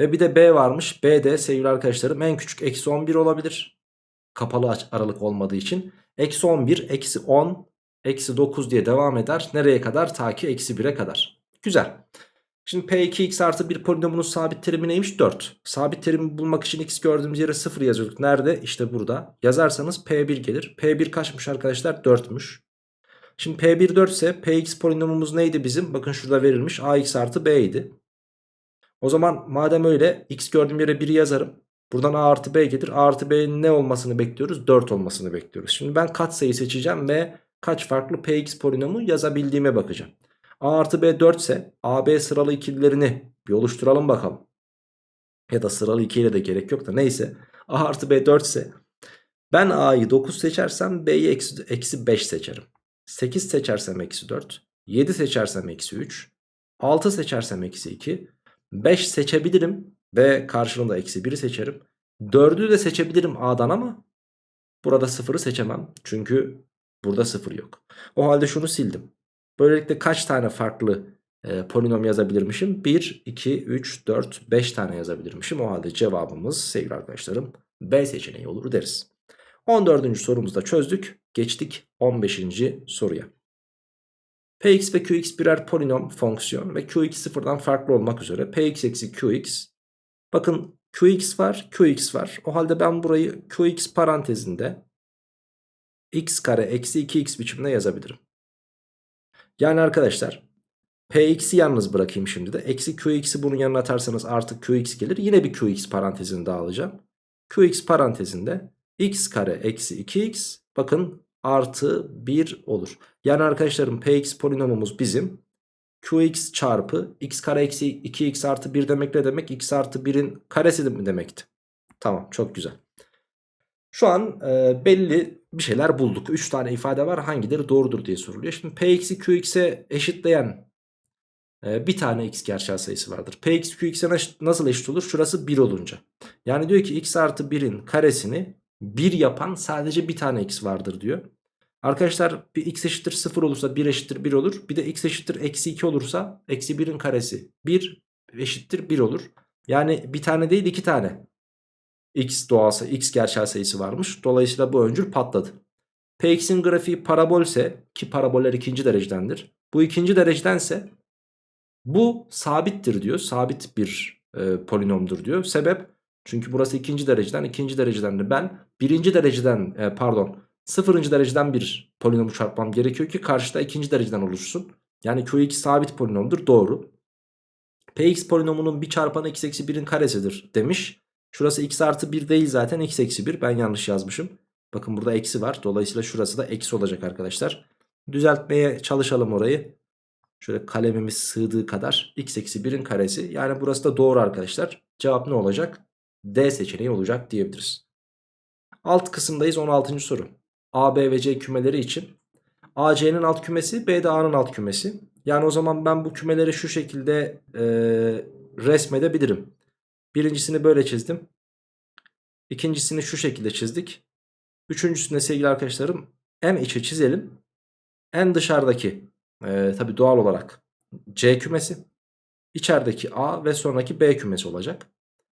Ve bir de B varmış. B de sevgili arkadaşlarım en küçük eksi 11 olabilir. Kapalı aralık olmadığı için. Eksi 11, eksi 10, eksi 9 diye devam eder. Nereye kadar? Ta ki eksi 1'e kadar. Güzel. Şimdi P2x artı 1 polinomunun sabit terimi neymiş? 4. Sabit terimi bulmak için x gördüğümüz yere 0 yazıyorduk. Nerede? İşte burada. Yazarsanız P1 gelir. P1 kaçmış arkadaşlar? 4'müş. Şimdi P1 4 ise Px polinomumuz neydi bizim? Bakın şurada verilmiş. Ax artı B idi. O zaman madem öyle x gördüğüm yere 1'i yazarım. Buradan a artı b gelir. a artı b'nin ne olmasını bekliyoruz? 4 olmasını bekliyoruz. Şimdi ben katsayı seçeceğim ve kaç farklı px polinomu yazabildiğime bakacağım. a artı b 4 ise ab sıralı ikililerini bir oluşturalım bakalım. Ya da sıralı ikiliyle de gerek yok da neyse. a artı b 4 ise ben a'yı 9 seçersem b'yi eksi, eksi 5 seçerim. 8 seçersem eksi 4. 7 seçersem eksi 3. 6 seçersem eksi 2. 5 seçebilirim ve karşılığında eksi 1'i seçerim. 4'ü de seçebilirim A'dan ama burada 0'ı seçemem. Çünkü burada 0 yok. O halde şunu sildim. Böylelikle kaç tane farklı e, polinom yazabilirmişim? 1, 2, 3, 4, 5 tane yazabilirmişim. O halde cevabımız sevgili arkadaşlarım B seçeneği olur deriz. 14. sorumuzda çözdük. Geçtik 15. soruya. Px ve Qx birer polinom fonksiyon ve Qx sıfırdan farklı olmak üzere Px eksi Qx. Bakın Qx var Qx var. O halde ben burayı Qx parantezinde x kare eksi 2x biçimde yazabilirim. Yani arkadaşlar Px'i yalnız bırakayım şimdi de. Eksi Qx'i bunun yanına atarsanız artık Qx gelir. Yine bir Qx parantezini daha alacağım. Qx parantezinde x kare eksi 2x bakın artı 1 olur. Yani arkadaşlarım px polinomumuz bizim qx çarpı x kare eksi 2x artı 1 demek ne demek? x artı 1'in karesi mi demekti? Tamam çok güzel. Şu an e, belli bir şeyler bulduk. 3 tane ifade var hangileri doğrudur diye soruluyor. Şimdi p eksi qx'e eşitleyen e, bir tane x gerçel sayısı vardır. p eksi qx'e nasıl eşit olur? Şurası 1 olunca. Yani diyor ki x artı 1'in karesini 1 yapan sadece bir tane x vardır diyor. Arkadaşlar bir x eşittir 0 olursa 1 eşittir 1 olur. Bir de x eşittir eksi 2 olursa eksi 1'in karesi 1 eşittir 1 olur. Yani bir tane değil iki tane x doğası x gerçel sayısı varmış. Dolayısıyla bu öncül patladı. Px'in grafiği parabolse ki paraboller ikinci derecedendir. Bu ikinci derecedense bu sabittir diyor. Sabit bir e, polinomdur diyor. Sebep çünkü burası ikinci dereceden ikinci dereceden de ben birinci dereceden e, pardon sıfırıncı dereceden bir polinomu çarpmam gerekiyor ki karşıda ikinci dereceden oluşsun. Yani Qx sabit polinomdur doğru. Px polinomunun bir çarpanı x eksi 1'in karesidir demiş. Şurası x artı 1 değil zaten x eksi 1 ben yanlış yazmışım. Bakın burada eksi var dolayısıyla şurası da eksi olacak arkadaşlar. Düzeltmeye çalışalım orayı. Şöyle kalemimiz sığdığı kadar x eksi 1'in karesi. Yani burası da doğru arkadaşlar. Cevap ne olacak? D seçeneği olacak diyebiliriz. Alt kısımdayız 16. soru. A, B ve C kümeleri için. A, C'nin alt kümesi B de A'nın alt kümesi. Yani o zaman ben bu kümeleri şu şekilde e, resmedebilirim. Birincisini böyle çizdim. İkincisini şu şekilde çizdik. Üçüncüsünde sevgili arkadaşlarım en içi çizelim. En dışarıdaki e, tabi doğal olarak C kümesi. İçerideki A ve sonraki B kümesi olacak.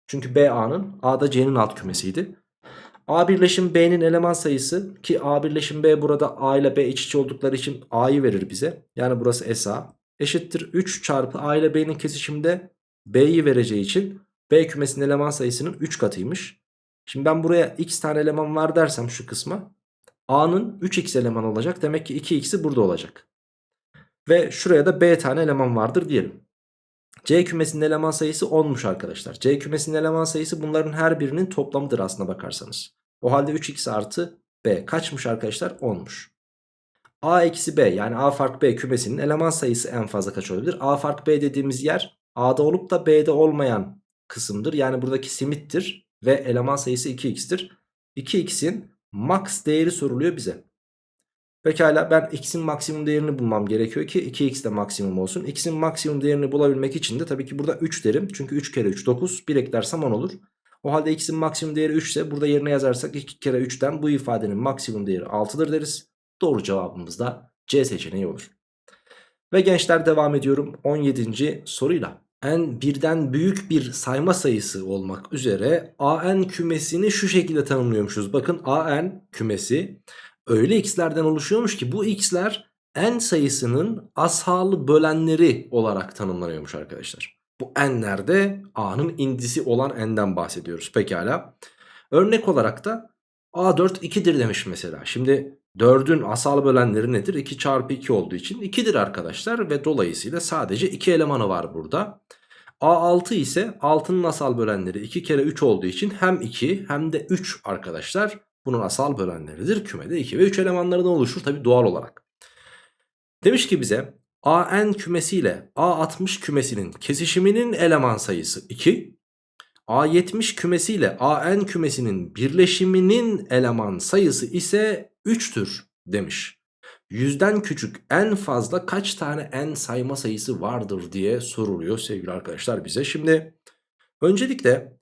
Çünkü B A'nın A'da C'nin alt kümesiydi. A birleşim B'nin eleman sayısı ki A birleşim B burada A ile B iç içe oldukları için A'yı verir bize. Yani burası SA eşittir 3 çarpı A ile B'nin kesişimde B'yi vereceği için B kümesinin eleman sayısının 3 katıymış. Şimdi ben buraya x tane eleman var dersem şu kısma A'nın 3x eleman olacak. Demek ki 2x'i burada olacak. Ve şuraya da B tane eleman vardır diyelim. C kümesinin eleman sayısı 10'muş arkadaşlar. C kümesinin eleman sayısı bunların her birinin toplamıdır aslına bakarsanız. O halde 3x artı B kaçmış arkadaşlar? 10'muş. A eksi B yani A fark B kümesinin eleman sayısı en fazla kaç olabilir? A fark B dediğimiz yer A'da olup da B'de olmayan kısımdır. Yani buradaki simittir ve eleman sayısı 2x'tir. 2x'in max değeri soruluyor bize. Pekala ben x'in maksimum değerini bulmam gerekiyor ki 2x de maksimum olsun. x'in maksimum değerini bulabilmek için de tabii ki burada 3 derim. Çünkü 3 kere 3 9 1 eklersem 10 olur. O halde x'in maksimum değeri 3 ise burada yerine yazarsak 2 kere 3'ten bu ifadenin maksimum değeri 6'dır deriz. Doğru cevabımız da C seçeneği olur. Ve gençler devam ediyorum 17. soruyla. n birden büyük bir sayma sayısı olmak üzere an kümesini şu şekilde tanımlıyormuşuz. Bakın an kümesi öyle x'lerden oluşuyormuş ki bu x'ler n sayısının asalı bölenleri olarak tanımlanıyormuş arkadaşlar. Bu n'lerde a'nın indisi olan n'den bahsediyoruz pekala. Örnek olarak da a4 2'dir demiş mesela. Şimdi 4'ün asal bölenleri nedir? 2 çarpı 2 olduğu için 2'dir arkadaşlar ve dolayısıyla sadece 2 elemanı var burada. A6 ise 6'nın asal bölenleri 2 kere 3 olduğu için hem 2 hem de 3 arkadaşlar bunun asal bölenleridir. Kümede 2 ve 3 elemanlarından oluşur tabi doğal olarak. Demiş ki bize AN kümesi ile A60 kümesinin kesişiminin eleman sayısı 2. A70 kümesi ile AN kümesinin birleşiminin eleman sayısı ise 3'tür demiş. Yüzden küçük en fazla kaç tane n sayma sayısı vardır diye soruluyor sevgili arkadaşlar bize. Şimdi öncelikle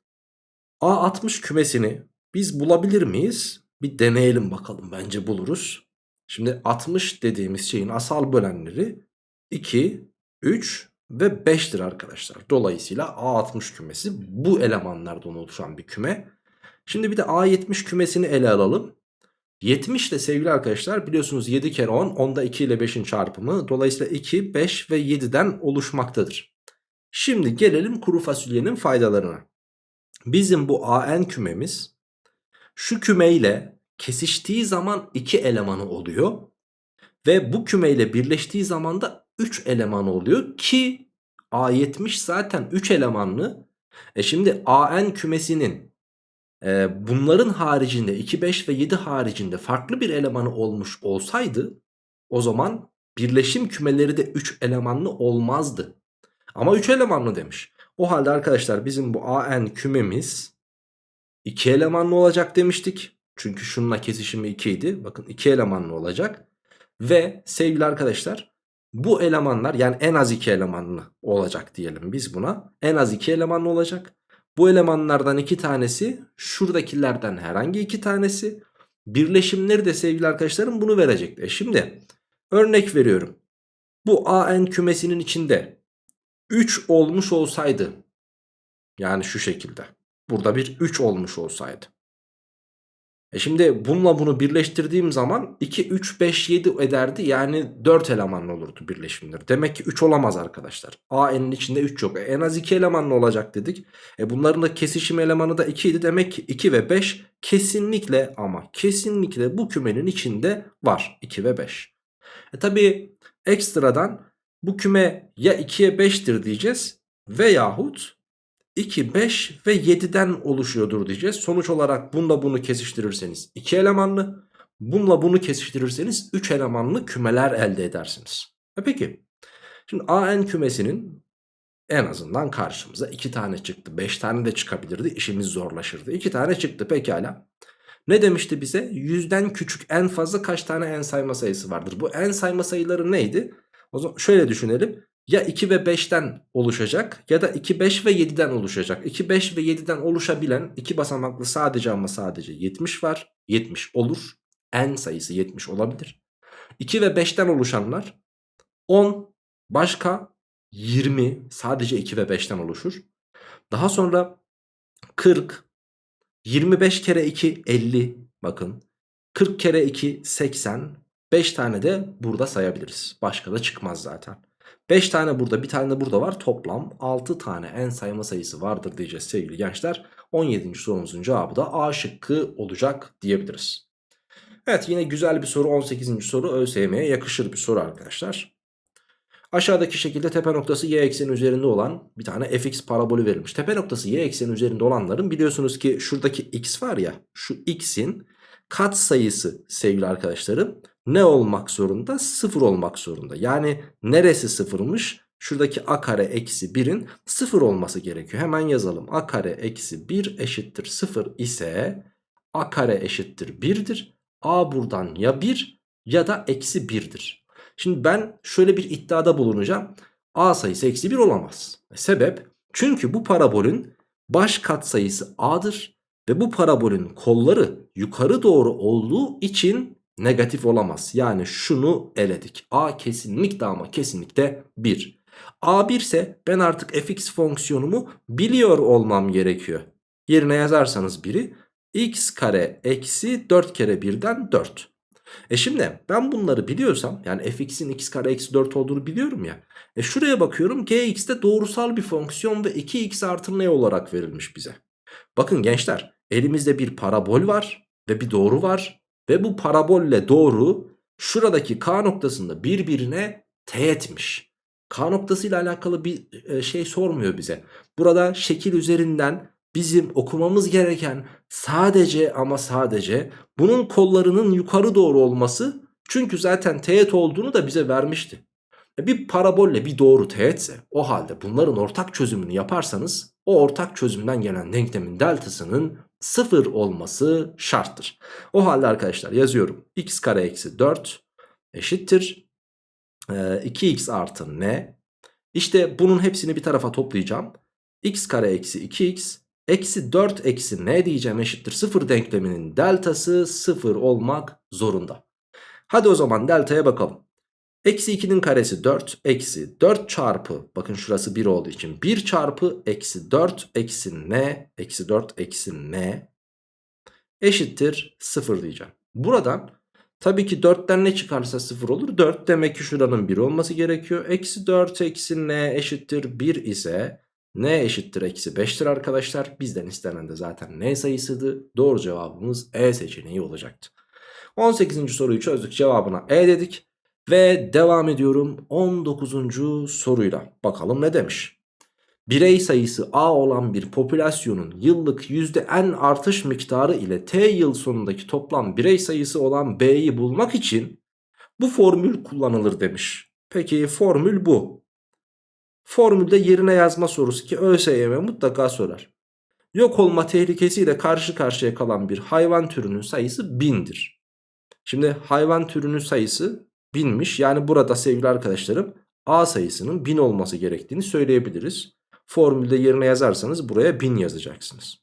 A60 kümesini biz bulabilir miyiz? Bir deneyelim bakalım bence buluruz. Şimdi 60 dediğimiz şeyin asal bölenleri 2, 3 ve 5'tir arkadaşlar. Dolayısıyla A60 kümesi bu elemanlardan oluşan bir küme. Şimdi bir de A70 kümesini ele alalım. 70 de sevgili arkadaşlar biliyorsunuz 7 kere 10 onda 2 ile 5'in çarpımı dolayısıyla 2 5 ve 7'den oluşmaktadır. Şimdi gelelim kuru fasulyenin faydalarına. Bizim bu AN kümemiz şu kümeyle kesiştiği zaman 2 elemanı oluyor ve bu kümeyle birleştiği zaman da 3 elemanı oluyor ki A70 zaten 3 elemanlı. E şimdi AN kümesinin e, bunların haricinde 2, 5 ve 7 haricinde farklı bir elemanı olmuş olsaydı o zaman birleşim kümeleri de 3 elemanlı olmazdı. Ama 3 elemanlı demiş. O halde arkadaşlar bizim bu AN kümemiz 2 elemanlı olacak demiştik. Çünkü şununla kesişimi 2 idi. Bakın 2 elemanlı olacak. Ve sevgili arkadaşlar bu elemanlar yani en az 2 elemanlı olacak diyelim biz buna. En az 2 elemanlı olacak. Bu elemanlardan iki tanesi şuradakilerden herhangi iki tanesi. Birleşimleri de sevgili arkadaşlarım bunu verecek. E şimdi örnek veriyorum. Bu AN kümesinin içinde 3 olmuş olsaydı yani şu şekilde burada bir 3 olmuş olsaydı e şimdi bununla bunu birleştirdiğim zaman 2, 3, 5, 7 ederdi. Yani 4 elemanlı olurdu birleşimler. Demek ki 3 olamaz arkadaşlar. AN'in içinde 3 yok. E en az 2 elemanlı olacak dedik. E bunların da kesişim elemanı da 2 idi. Demek ki 2 ve 5 kesinlikle ama kesinlikle bu kümenin içinde var. 2 ve 5. E tabi ekstradan bu küme ya 2'ye 5'tir diyeceğiz veyahut 2, 5 ve 7'den oluşuyordur diyeceğiz. Sonuç olarak bununla bunu kesiştirirseniz 2 elemanlı, bununla bunu kesiştirirseniz 3 elemanlı kümeler elde edersiniz. E peki, şimdi AN kümesinin en azından karşımıza 2 tane çıktı. 5 tane de çıkabilirdi, işimiz zorlaşırdı. 2 tane çıktı pekala. Ne demişti bize? Yüzden küçük en fazla kaç tane en sayma sayısı vardır? Bu en sayma sayıları neydi? O zaman şöyle düşünelim ya 2 ve 5'ten oluşacak ya da 2, 5 ve 7'den oluşacak. 2, 5 ve 7'den oluşabilen iki basamaklı sadece ama sadece 70 var. 70 olur. n sayısı 70 olabilir. 2 ve 5'ten oluşanlar 10 başka 20 sadece 2 ve 5'ten oluşur. Daha sonra 40 25 kere 2 50 bakın 40 kere 2 80 5 tane de burada sayabiliriz. Başka da çıkmaz zaten. 5 tane burada bir tane de burada var. Toplam 6 tane en sayma sayısı vardır diyeceğiz sevgili gençler. 17. sorumuzun cevabı da A şıkkı olacak diyebiliriz. Evet yine güzel bir soru 18. soru ÖSYM'ye yakışır bir soru arkadaşlar. Aşağıdaki şekilde tepe noktası y ekseni üzerinde olan bir tane fx parabolü verilmiş. Tepe noktası y ekseni üzerinde olanların biliyorsunuz ki şuradaki x var ya şu x'in kat sayısı sevgili arkadaşlarım ne olmak zorunda? Sıfır olmak zorunda. Yani neresi sıfırmış? Şuradaki a kare eksi 1'in sıfır olması gerekiyor. Hemen yazalım. a kare eksi 1 eşittir sıfır ise a kare eşittir 1'dir. a buradan ya 1 ya da eksi 1'dir. Şimdi ben şöyle bir iddiada bulunacağım. a sayısı eksi 1 olamaz. Sebep? Çünkü bu parabolün baş katsayısı a'dır. Ve bu parabolün kolları yukarı doğru olduğu için negatif olamaz. Yani şunu eledik. A kesinlikle ama kesinlikle 1. A 1 ise ben artık fx fonksiyonumu biliyor olmam gerekiyor. Yerine yazarsanız biri x kare eksi 4 kere 1'den 4. E şimdi ben bunları biliyorsam yani fx'in x kare eksi 4 olduğunu biliyorum ya. E şuraya bakıyorum gx'te doğrusal bir fonksiyon ve 2x artı ne olarak verilmiş bize. Bakın gençler elimizde bir parabol var ve bir doğru var. Ve bu parabolle doğru şuradaki K noktasında birbirine teğetmiş. K noktasıyla alakalı bir e, şey sormuyor bize. Burada şekil üzerinden bizim okumamız gereken sadece ama sadece bunun kollarının yukarı doğru olması. Çünkü zaten teğet olduğunu da bize vermişti. E, bir parabolle bir doğru teğetse o halde bunların ortak çözümünü yaparsanız o ortak çözümden gelen denklemin deltasının 0 olması şarttır. O halde arkadaşlar yazıyorum. x kare eksi 4 eşittir. E, 2x artı n. İşte bunun hepsini bir tarafa toplayacağım. x kare eksi 2x eksi 4 eksi n diyeceğim eşittir 0 denkleminin deltası 0 olmak zorunda. Hadi o zaman deltaya bakalım. Eksi 2'nin karesi 4 eksi 4 çarpı bakın şurası 1 olduğu için 1 çarpı eksi 4 eksi n eksi 4 eksi n eşittir 0 diyeceğim. Buradan tabii ki 4'ten ne çıkarsa 0 olur 4 demek ki şuranın 1 olması gerekiyor. Eksi 4 eksi n eşittir 1 ise n eşittir eksi 5'tir arkadaşlar. Bizden istenen de zaten n sayısıydı. Doğru cevabımız E seçeneği olacaktı. 18. soruyu çözdük cevabına E dedik. Ve devam ediyorum 19. soruyla. Bakalım ne demiş? Birey sayısı A olan bir popülasyonun yıllık %n artış miktarı ile T yıl sonundaki toplam birey sayısı olan B'yi bulmak için bu formül kullanılır demiş. Peki formül bu. Formülde yerine yazma sorusu ki ÖSYM mutlaka sorar. Yok olma tehlikesiyle karşı karşıya kalan bir hayvan türünün sayısı bindir. Şimdi hayvan türünün sayısı binmiş. Yani burada sevgili arkadaşlarım A sayısının 1000 olması gerektiğini söyleyebiliriz. Formülde yerine yazarsanız buraya 1000 yazacaksınız.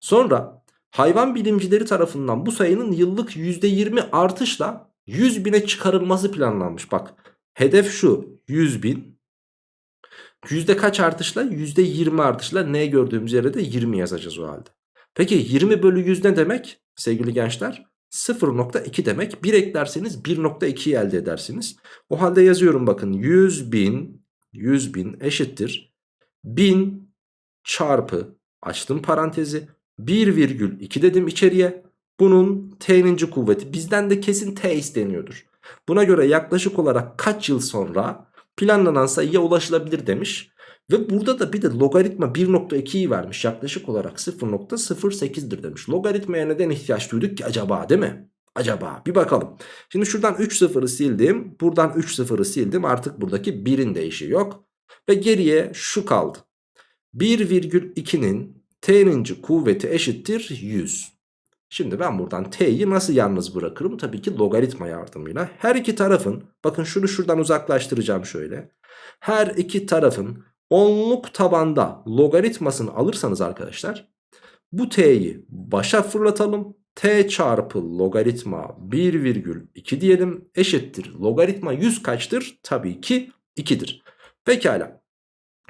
Sonra hayvan bilimcileri tarafından bu sayının yıllık %20 artışla 100 bine çıkarılması planlanmış. Bak hedef şu 100 bin. Yüzde kaç artışla? Yüzde 20 artışla ne gördüğümüz yere de 20 yazacağız o halde. Peki 20 bölü 100 ne demek sevgili gençler? 0.2 demek. 1 eklerseniz 1.2'yi elde edersiniz. O halde yazıyorum bakın 100 bin, 100 bin eşittir. 1000 çarpı açtım parantezi 1,2 dedim içeriye. Bunun t'ninci kuvveti bizden de kesin t isteniyordur. Buna göre yaklaşık olarak kaç yıl sonra planlanan sayıya ulaşılabilir demiş. Ve burada da bir de logaritma 1.2'yi vermiş. Yaklaşık olarak 0.08'dir demiş. Logaritmaya neden ihtiyaç duyduk ki acaba değil mi? Acaba bir bakalım. Şimdi şuradan 3 sıfırı sildim. Buradan 3 sıfırı sildim. Artık buradaki 1'in değişi yok. Ve geriye şu kaldı. 1,2'nin t'ninci kuvveti eşittir 100. Şimdi ben buradan t'yi nasıl yalnız bırakırım? Tabii ki logaritma yardımıyla. Her iki tarafın bakın şunu şuradan uzaklaştıracağım şöyle. Her iki tarafın onluk tabanda logaritmasını alırsanız arkadaşlar bu t'yi başa fırlatalım. t çarpı logaritma 1,2 diyelim eşittir. Logaritma 100 kaçtır? Tabii ki 2'dir. Pekala.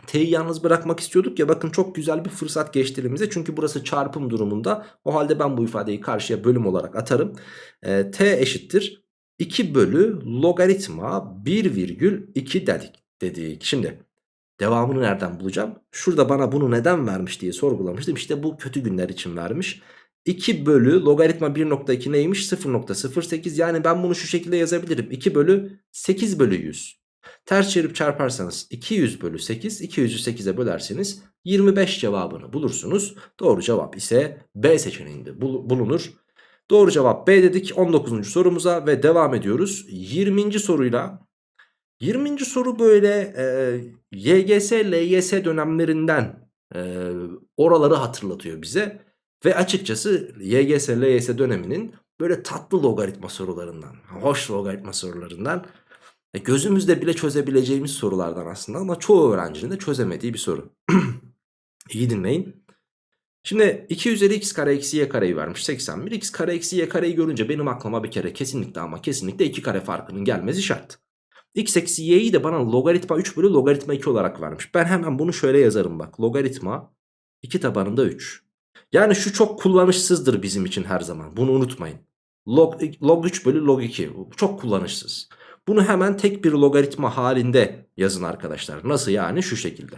T'yi yalnız bırakmak istiyorduk ya bakın çok güzel bir fırsat geçti elimize. Çünkü burası çarpım durumunda. O halde ben bu ifadeyi karşıya bölüm olarak atarım. Ee, T eşittir. 2 bölü logaritma 1,2 dedik. dedik. Şimdi devamını nereden bulacağım? Şurada bana bunu neden vermiş diye sorgulamıştım. İşte bu kötü günler için vermiş. 2 bölü logaritma 1.2 neymiş? 0.08 yani ben bunu şu şekilde yazabilirim. 2 bölü 8 bölü 100. Ters çevirip çarparsanız 200 bölü 8, 200'ü 8'e bölerseniz 25 cevabını bulursunuz. Doğru cevap ise B seçeneğinde bulunur. Doğru cevap B dedik 19. sorumuza ve devam ediyoruz. 20. soruyla 20. soru böyle e, YGS, LYS dönemlerinden e, oraları hatırlatıyor bize. Ve açıkçası YGS, LYS döneminin böyle tatlı logaritma sorularından, hoş logaritma sorularından e, gözümüzde bile çözebileceğimiz sorulardan aslında ama çoğu öğrencinin de çözemediği bir soru. *clears throat* İyi dinleyin. Şimdi 2 üzeri x kare eksi y kareyi vermiş 81. x kare eksi y kareyi görünce benim aklıma bir kere kesinlikle ama kesinlikle 2 kare farkının gelmesi şart. X eksi y'yi de bana logaritma 3 bölü logaritma 2 olarak vermiş. Ben hemen bunu şöyle yazarım bak. Logaritma 2 tabanında 3. Yani şu çok kullanışsızdır bizim için her zaman. Bunu unutmayın. Log, log 3 bölü log 2. Çok kullanışsız. Bunu hemen tek bir logaritma halinde yazın arkadaşlar. Nasıl yani? Şu şekilde.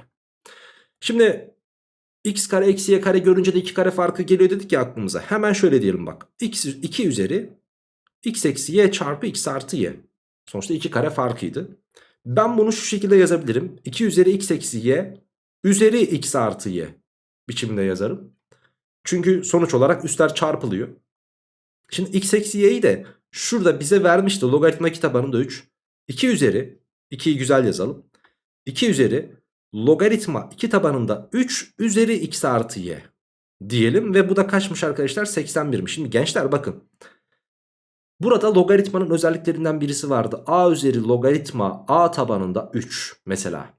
Şimdi x kare eksi y kare görünce de 2 kare farkı geliyor dedik ya aklımıza. Hemen şöyle diyelim bak. x 2 üzeri x eksi y çarpı x artı y. Sonuçta 2 kare farkıydı. Ben bunu şu şekilde yazabilirim. 2 üzeri x eksi y üzeri x artı y biçimde yazarım. Çünkü sonuç olarak üstler çarpılıyor. Şimdi x eksi y'yi de şurada bize vermişti logaritma tabanında 3. 2 üzeri 2'yi güzel yazalım. 2 üzeri logaritma 2 tabanında 3 üzeri x artı y diyelim. Ve bu da kaçmış arkadaşlar 81'miş. Şimdi gençler bakın. Burada logaritmanın özelliklerinden birisi vardı. a üzeri logaritma a tabanında 3 mesela.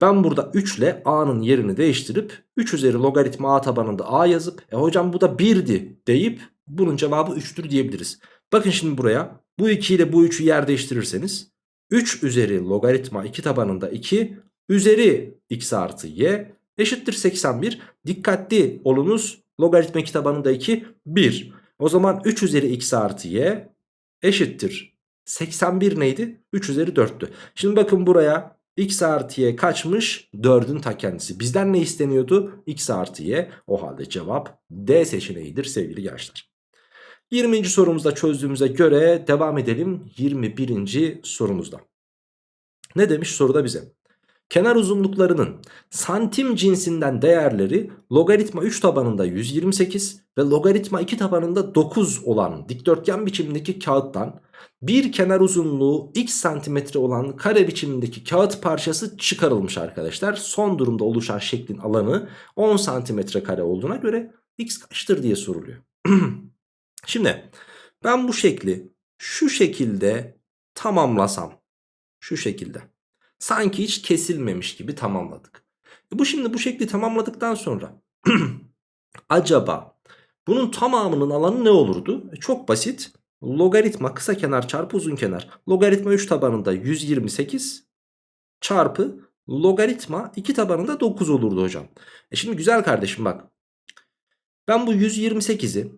Ben burada 3 ile a'nın yerini değiştirip 3 üzeri logaritma a tabanında a yazıp e hocam bu da 1'di deyip bunun cevabı 3'tür diyebiliriz. Bakın şimdi buraya bu 2 ile bu 3'ü yer değiştirirseniz 3 üzeri logaritma 2 tabanında 2 üzeri x artı y eşittir 81. Dikkatli olunuz logaritma 2 tabanında 2 1. O zaman 3 üzeri x artı y eşittir 81 neydi? 3 üzeri 4'tü. Şimdi bakın buraya x artı y kaçmış? 4'ün ta kendisi. Bizden ne isteniyordu? x artı y. O halde cevap D seçeneğidir sevgili gençler. 20. sorumuzda çözdüğümüze göre devam edelim 21. sorumuzda. Ne demiş soruda bize? Kenar uzunluklarının santim cinsinden değerleri logaritma 3 tabanında 128 ve logaritma 2 tabanında 9 olan dikdörtgen biçimindeki kağıttan bir kenar uzunluğu x santimetre olan kare biçimindeki kağıt parçası çıkarılmış arkadaşlar. Son durumda oluşan şeklin alanı 10 santimetre kare olduğuna göre x kaçtır diye soruluyor. *clears throat* Şimdi ben bu şekli şu şekilde tamamlasam şu şekilde sanki hiç kesilmemiş gibi tamamladık. E bu şimdi bu şekli tamamladıktan sonra *clears throat* acaba bunun tamamının alanı ne olurdu? E çok basit. Logaritma kısa kenar çarpı uzun kenar. Logaritma 3 tabanında 128 çarpı logaritma 2 tabanında 9 olurdu hocam. E şimdi güzel kardeşim bak. Ben bu 128'i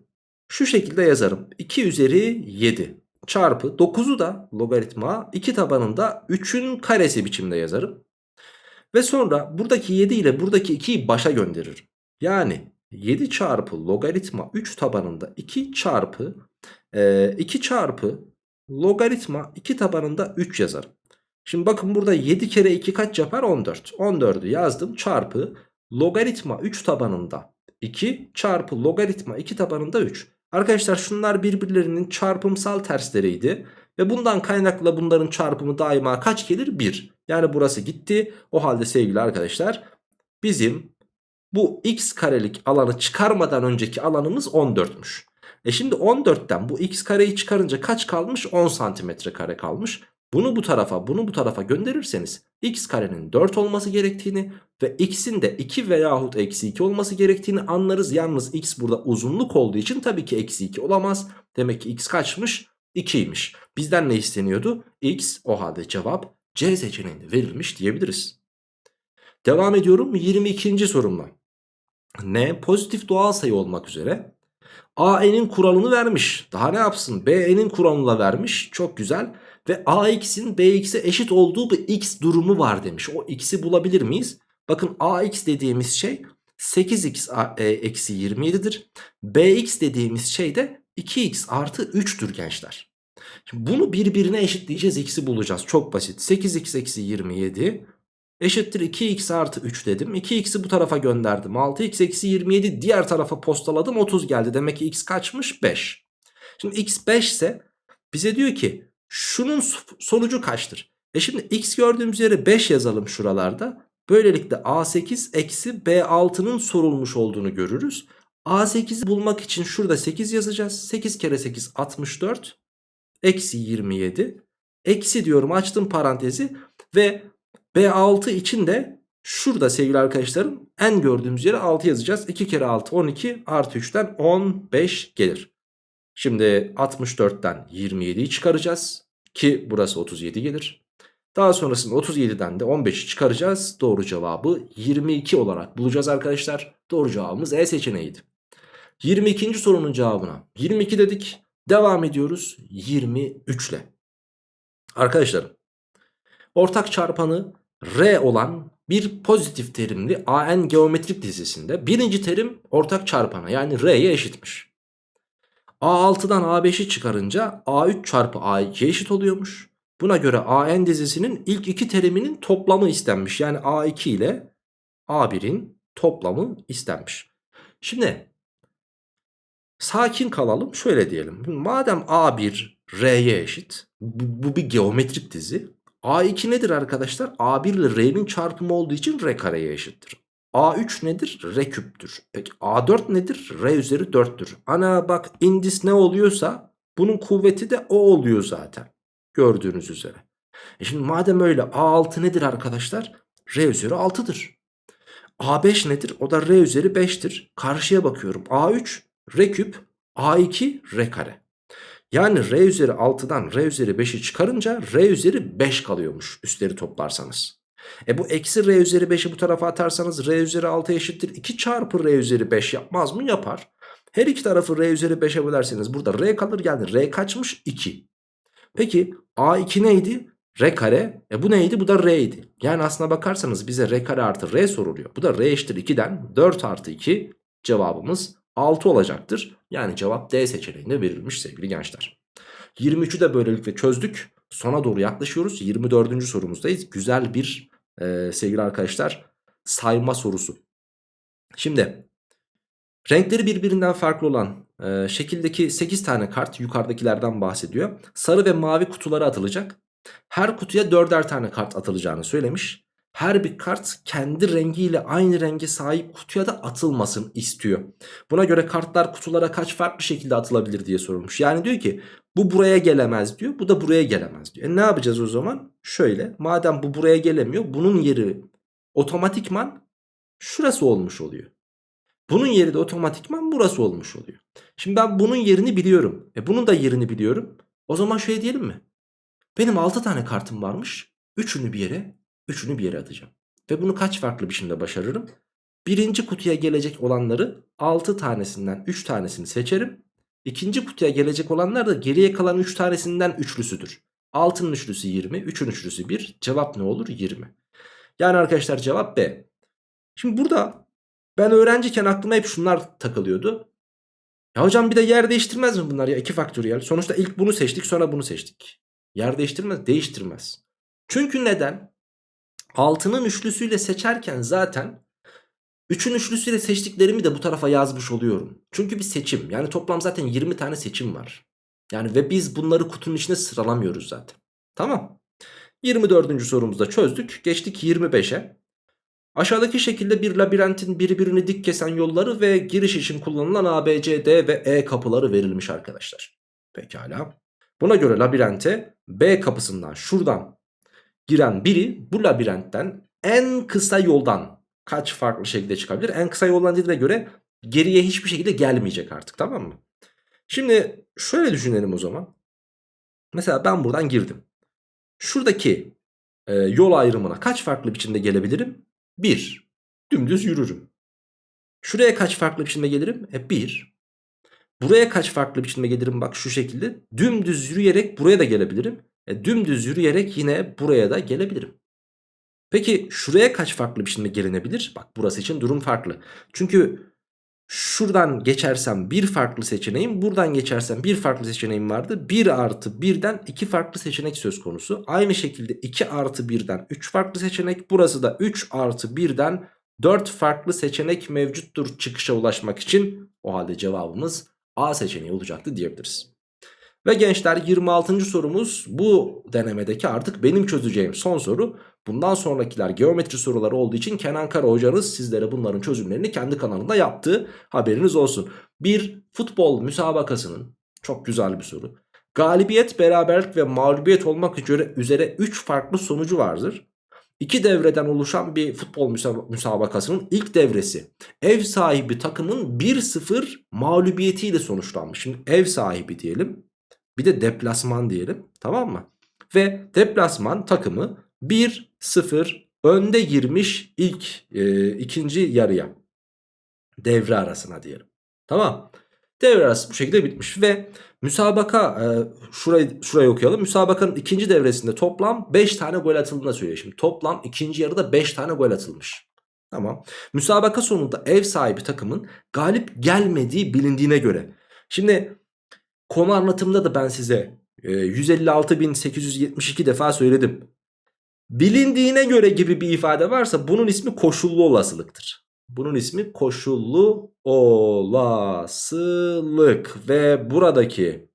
şu şekilde yazarım. 2 üzeri 7 çarpı 9'u da logaritma 2 tabanında 3'ün karesi biçimde yazarım. Ve sonra buradaki 7 ile buradaki 2'yi başa gönderirim. Yani 7 çarpı logaritma 3 tabanında 2 çarpı e, 2 çarpı logaritma 2 tabanında 3 yazarım. Şimdi bakın burada 7 kere 2 kaç yapar? 14. 14'ü yazdım çarpı logaritma 3 tabanında 2 çarpı logaritma 2 tabanında 3. Arkadaşlar şunlar birbirlerinin çarpımsal tersleriydi. Ve bundan kaynakla bunların çarpımı daima kaç gelir? 1. Yani burası gitti. O halde sevgili arkadaşlar bizim bu x karelik alanı çıkarmadan önceki alanımız 14'müş. E şimdi 14'ten bu x kareyi çıkarınca kaç kalmış? 10 santimetre kare kalmış. Bunu bu tarafa bunu bu tarafa gönderirseniz x karenin 4 olması gerektiğini ve x'in de 2 veyahut eksi 2 olması gerektiğini anlarız. Yalnız x burada uzunluk olduğu için tabii ki eksi 2 olamaz. Demek ki x kaçmış? 2'ymiş. Bizden ne isteniyordu? x o halde cevap C seçeneğinde verilmiş diyebiliriz. Devam ediyorum 22. sorumla. N pozitif doğal sayı olmak üzere AN'in kuralını vermiş. Daha ne yapsın? BN'in kuralını da vermiş. Çok güzel. Ve AX'in BX'e eşit olduğu bir X durumu var demiş. O X'i bulabilir miyiz? Bakın AX dediğimiz şey 8X e, eksi 27'dir. BX dediğimiz şey de 2X artı 3'tür gençler. Şimdi bunu birbirine eşitleyeceğiz. X'i bulacağız. Çok basit. 8X eksi 27 eşittir 2x artı 3 dedim. 2x'i bu tarafa gönderdim. 6x eksi 27 diğer tarafa postaladım 30 geldi. Demek ki x kaçmış? 5. Şimdi x 5 ise bize diyor ki şunun sonucu kaçtır? E şimdi x gördüğümüz yere 5 yazalım şuralarda. Böylelikle a8 eksi b6'nın sorulmuş olduğunu görürüz. a8'i bulmak için şurada 8 yazacağız. 8 kere 8 64 eksi 27 eksi diyorum açtım parantezi ve B6 için de şurada sevgili arkadaşlarım en gördüğümüz yere 6 yazacağız. 2 kere 6 12 artı 3'ten 15 gelir. Şimdi 64'ten 27'yi çıkaracağız ki burası 37 gelir. Daha sonrasında 37'den de 15'i çıkaracağız. Doğru cevabı 22 olarak bulacağız arkadaşlar. Doğru cevabımız E seçeneğiydi. 22. sorunun cevabına 22 dedik. Devam ediyoruz 23 ile. Arkadaşlarım ortak çarpanı R olan bir pozitif terimli AN geometrik dizisinde birinci terim ortak çarpana yani R'ye eşitmiş. A6'dan A5'i çıkarınca A3 çarpı A2'ye eşit oluyormuş. Buna göre AN dizisinin ilk iki teriminin toplamı istenmiş. Yani A2 ile A1'in toplamı istenmiş. Şimdi sakin kalalım şöyle diyelim. Madem A1 R'ye eşit bu, bu bir geometrik dizi. A2 nedir arkadaşlar? A1 ile R'nin çarpımı olduğu için R kareye eşittir. A3 nedir? R küptür. Peki A4 nedir? R üzeri 4'tür. Ana bak indis ne oluyorsa bunun kuvveti de o oluyor zaten. Gördüğünüz üzere. E şimdi madem öyle A6 nedir arkadaşlar? R üzeri 6'dır. A5 nedir? O da R üzeri 5'tir. Karşıya bakıyorum. A3 R küp A2 R kare. Yani r üzeri 6'dan r üzeri 5'i çıkarınca r üzeri 5 kalıyormuş üstleri toplarsanız. E bu eksi r üzeri 5'i bu tarafa atarsanız r üzeri 6 eşittir 2 çarpı r üzeri 5 yapmaz mı? Yapar. Her iki tarafı r üzeri 5'e bölerseniz burada r kalır geldi. R kaçmış? 2. Peki a2 neydi? R kare. E bu neydi? Bu da r'ydi. Yani aslına bakarsanız bize r kare artı r soruluyor. Bu da r eşittir 2'den 4 artı 2 cevabımız 6 olacaktır. Yani cevap D seçeneğinde verilmiş sevgili gençler. 23'ü de böylelikle çözdük. Sona doğru yaklaşıyoruz. 24. sorumuzdayız. Güzel bir e, sevgili arkadaşlar sayma sorusu. Şimdi renkleri birbirinden farklı olan e, şekildeki 8 tane kart yukarıdakilerden bahsediyor. Sarı ve mavi kutulara atılacak. Her kutuya 4'er tane kart atılacağını söylemiş her bir kart kendi rengiyle aynı renge sahip kutuya da atılmasın istiyor. Buna göre kartlar kutulara kaç farklı şekilde atılabilir diye sorulmuş. Yani diyor ki bu buraya gelemez diyor bu da buraya gelemez diyor. E ne yapacağız o zaman? Şöyle madem bu buraya gelemiyor bunun yeri otomatikman şurası olmuş oluyor. Bunun yeri de otomatikman burası olmuş oluyor. Şimdi ben bunun yerini biliyorum. E bunun da yerini biliyorum. O zaman şöyle diyelim mi? Benim 6 tane kartım varmış. Üçünü bir yere Üçünü bir yere atacağım. Ve bunu kaç farklı biçimde başarırım? Birinci kutuya gelecek olanları 6 tanesinden 3 tanesini seçerim. İkinci kutuya gelecek olanlar da geriye kalan 3 tanesinden üçlüsüdür. 6'nın üçlüsü 20, 3'ün üçlüsü 1. Cevap ne olur? 20. Yani arkadaşlar cevap B. Şimdi burada ben öğrenciyken aklıma hep şunlar takılıyordu. Ya hocam bir de yer değiştirmez mi bunlar ya? 2 faktöriyel. Sonuçta ilk bunu seçtik sonra bunu seçtik. Yer değiştirmez. Değiştirmez. Çünkü neden? 6'nın üçlüsüyle seçerken zaten 3'ün üçlüsüyle seçtiklerimi de bu tarafa yazmış oluyorum. Çünkü bir seçim. Yani toplam zaten 20 tane seçim var. Yani ve biz bunları kutunun içine sıralamıyoruz zaten. Tamam. 24. sorumuzda çözdük. Geçtik 25'e. Aşağıdaki şekilde bir labirentin birbirini dik kesen yolları ve giriş için kullanılan A, B, C, D ve E kapıları verilmiş arkadaşlar. Pekala. Buna göre labirente B kapısından şuradan giren biri bu labirentten en kısa yoldan kaç farklı şekilde çıkabilir? En kısa yoldan dediğine göre geriye hiçbir şekilde gelmeyecek artık tamam mı? Şimdi şöyle düşünelim o zaman. Mesela ben buradan girdim. Şuradaki e, yol ayrımına kaç farklı biçimde gelebilirim? 1. Dümdüz yürürüm. Şuraya kaç farklı biçimde gelirim? E 1. Buraya kaç farklı biçimde gelirim? Bak şu şekilde. Dümdüz yürüyerek buraya da gelebilirim. E, dümdüz yürüyerek yine buraya da gelebilirim. Peki şuraya kaç farklı biçimde gelinebilir? Bak burası için durum farklı. Çünkü şuradan geçersem bir farklı seçeneğim buradan geçersem bir farklı seçeneğim vardı 1 artı 1'den 2 farklı seçenek söz konusu aynı şekilde 2 artı 1'den 3 farklı seçenek burası da 3 artı 1'den 4 farklı seçenek mevcuttur çıkışa ulaşmak için o halde cevabımız A seçeneği olacaktı diyebiliriz. Ve gençler 26. sorumuz bu denemedeki artık benim çözeceğim son soru. Bundan sonrakiler geometri soruları olduğu için Kenan Kara hocanız sizlere bunların çözümlerini kendi kanalında yaptı. Haberiniz olsun. Bir futbol müsabakasının çok güzel bir soru. Galibiyet, beraberlik ve mağlubiyet olmak üzere üzere 3 farklı sonucu vardır. İki devreden oluşan bir futbol müsabakasının ilk devresi ev sahibi takımın 1-0 mağlubiyetiyle sonuçlanmış. Şimdi ev sahibi diyelim bir de deplasman diyelim tamam mı? Ve deplasman takımı 1-0 önde girmiş ilk e, ikinci yarıya. Devre arasına diyelim. Tamam. Devre arası bu şekilde bitmiş ve müsabaka e, şurayı, şurayı okuyalım. Müsabakanın ikinci devresinde toplam 5 tane gol atıldığını söylüyor. Şimdi toplam ikinci yarıda 5 tane gol atılmış. Tamam. Müsabaka sonunda ev sahibi takımın galip gelmediği bilindiğine göre. Şimdi konu anlatımında da ben size e, 156.872 defa söyledim. Bilindiğine göre gibi bir ifade varsa bunun ismi koşullu olasılıktır. Bunun ismi koşullu olasılık ve buradaki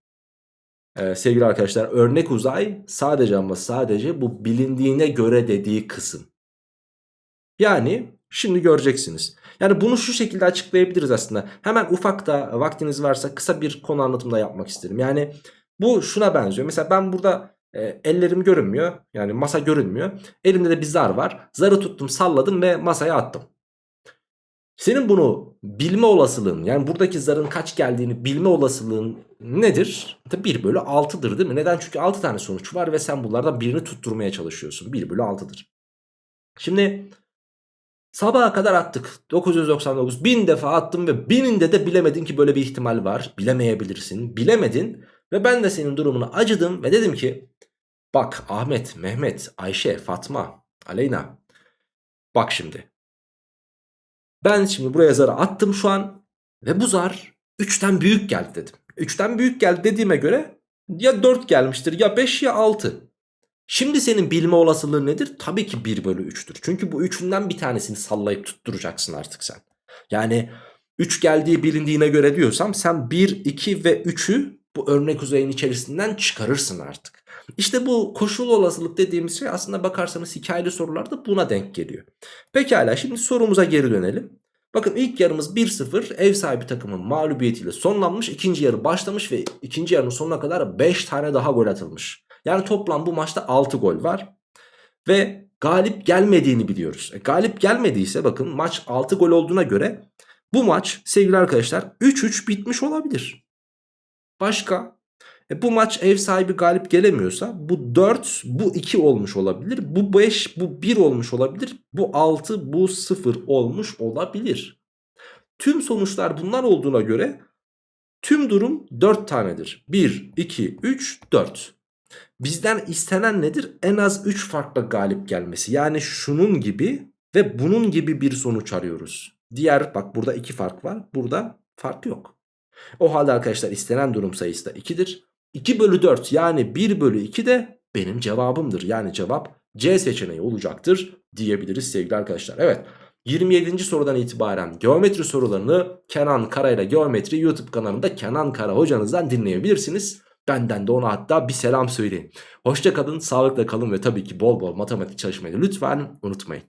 e, sevgili arkadaşlar örnek uzay sadece ama sadece bu bilindiğine göre dediği kısım. Yani şimdi göreceksiniz. Yani bunu şu şekilde açıklayabiliriz aslında. Hemen ufak da vaktiniz varsa kısa bir konu anlatımda yapmak isterim. Yani bu şuna benziyor. Mesela ben burada e, ellerim görünmüyor. Yani masa görünmüyor. Elimde de bir zar var. Zarı tuttum salladım ve masaya attım. Senin bunu bilme olasılığın yani buradaki zarın kaç geldiğini bilme olasılığın nedir? 1 bölü 6'dır değil mi? Neden? Çünkü 6 tane sonuç var ve sen bunlardan birini tutturmaya çalışıyorsun. 1 bölü 6'dır. Şimdi sabaha kadar attık. 999 bin defa attım ve bininde de bilemedin ki böyle bir ihtimal var. Bilemeyebilirsin. Bilemedin ve ben de senin durumunu acıdım ve dedim ki bak Ahmet, Mehmet, Ayşe, Fatma, Aleyna bak şimdi. Ben şimdi buraya zarı attım şu an ve bu zar 3'ten büyük geldi dedim. 3'ten büyük geldi dediğime göre ya 4 gelmiştir ya 5 ya 6. Şimdi senin bilme olasılığın nedir? Tabii ki 1 bölü 3'tür. Çünkü bu üçünden bir tanesini sallayıp tutturacaksın artık sen. Yani 3 geldiği bilindiğine göre diyorsam sen 1, 2 ve 3'ü bu örnek uzayın içerisinden çıkarırsın artık. İşte bu koşul olasılık dediğimiz şey aslında bakarsanız hikayeli sorularda buna denk geliyor. Pekala şimdi sorumuza geri dönelim. Bakın ilk yarımız 1-0 ev sahibi takımın mağlubiyetiyle sonlanmış. İkinci yarı başlamış ve ikinci yarının sonuna kadar 5 tane daha gol atılmış. Yani toplam bu maçta 6 gol var. Ve galip gelmediğini biliyoruz. E, galip gelmediyse bakın maç 6 gol olduğuna göre bu maç sevgili arkadaşlar 3-3 bitmiş olabilir. Başka? E bu maç ev sahibi galip gelemiyorsa bu 4 bu 2 olmuş olabilir. Bu 5 bu 1 olmuş olabilir. Bu 6 bu 0 olmuş olabilir. Tüm sonuçlar bunlar olduğuna göre tüm durum 4 tanedir. 1, 2, 3, 4. Bizden istenen nedir? En az 3 farklı galip gelmesi. Yani şunun gibi ve bunun gibi bir sonuç arıyoruz. Diğer bak burada 2 fark var. Burada fark yok. O halde arkadaşlar istenen durum sayısı da 2'dir. 2 bölü 4 yani 1 bölü 2 de benim cevabımdır. Yani cevap C seçeneği olacaktır diyebiliriz sevgili arkadaşlar. Evet 27. sorudan itibaren geometri sorularını Kenan Kara ile Geometri YouTube kanalında Kenan Kara hocanızdan dinleyebilirsiniz. Benden de ona hatta bir selam söyleyin. Hoşça kalın, sağlıkla kalın ve tabii ki bol bol matematik çalışmayı lütfen unutmayın.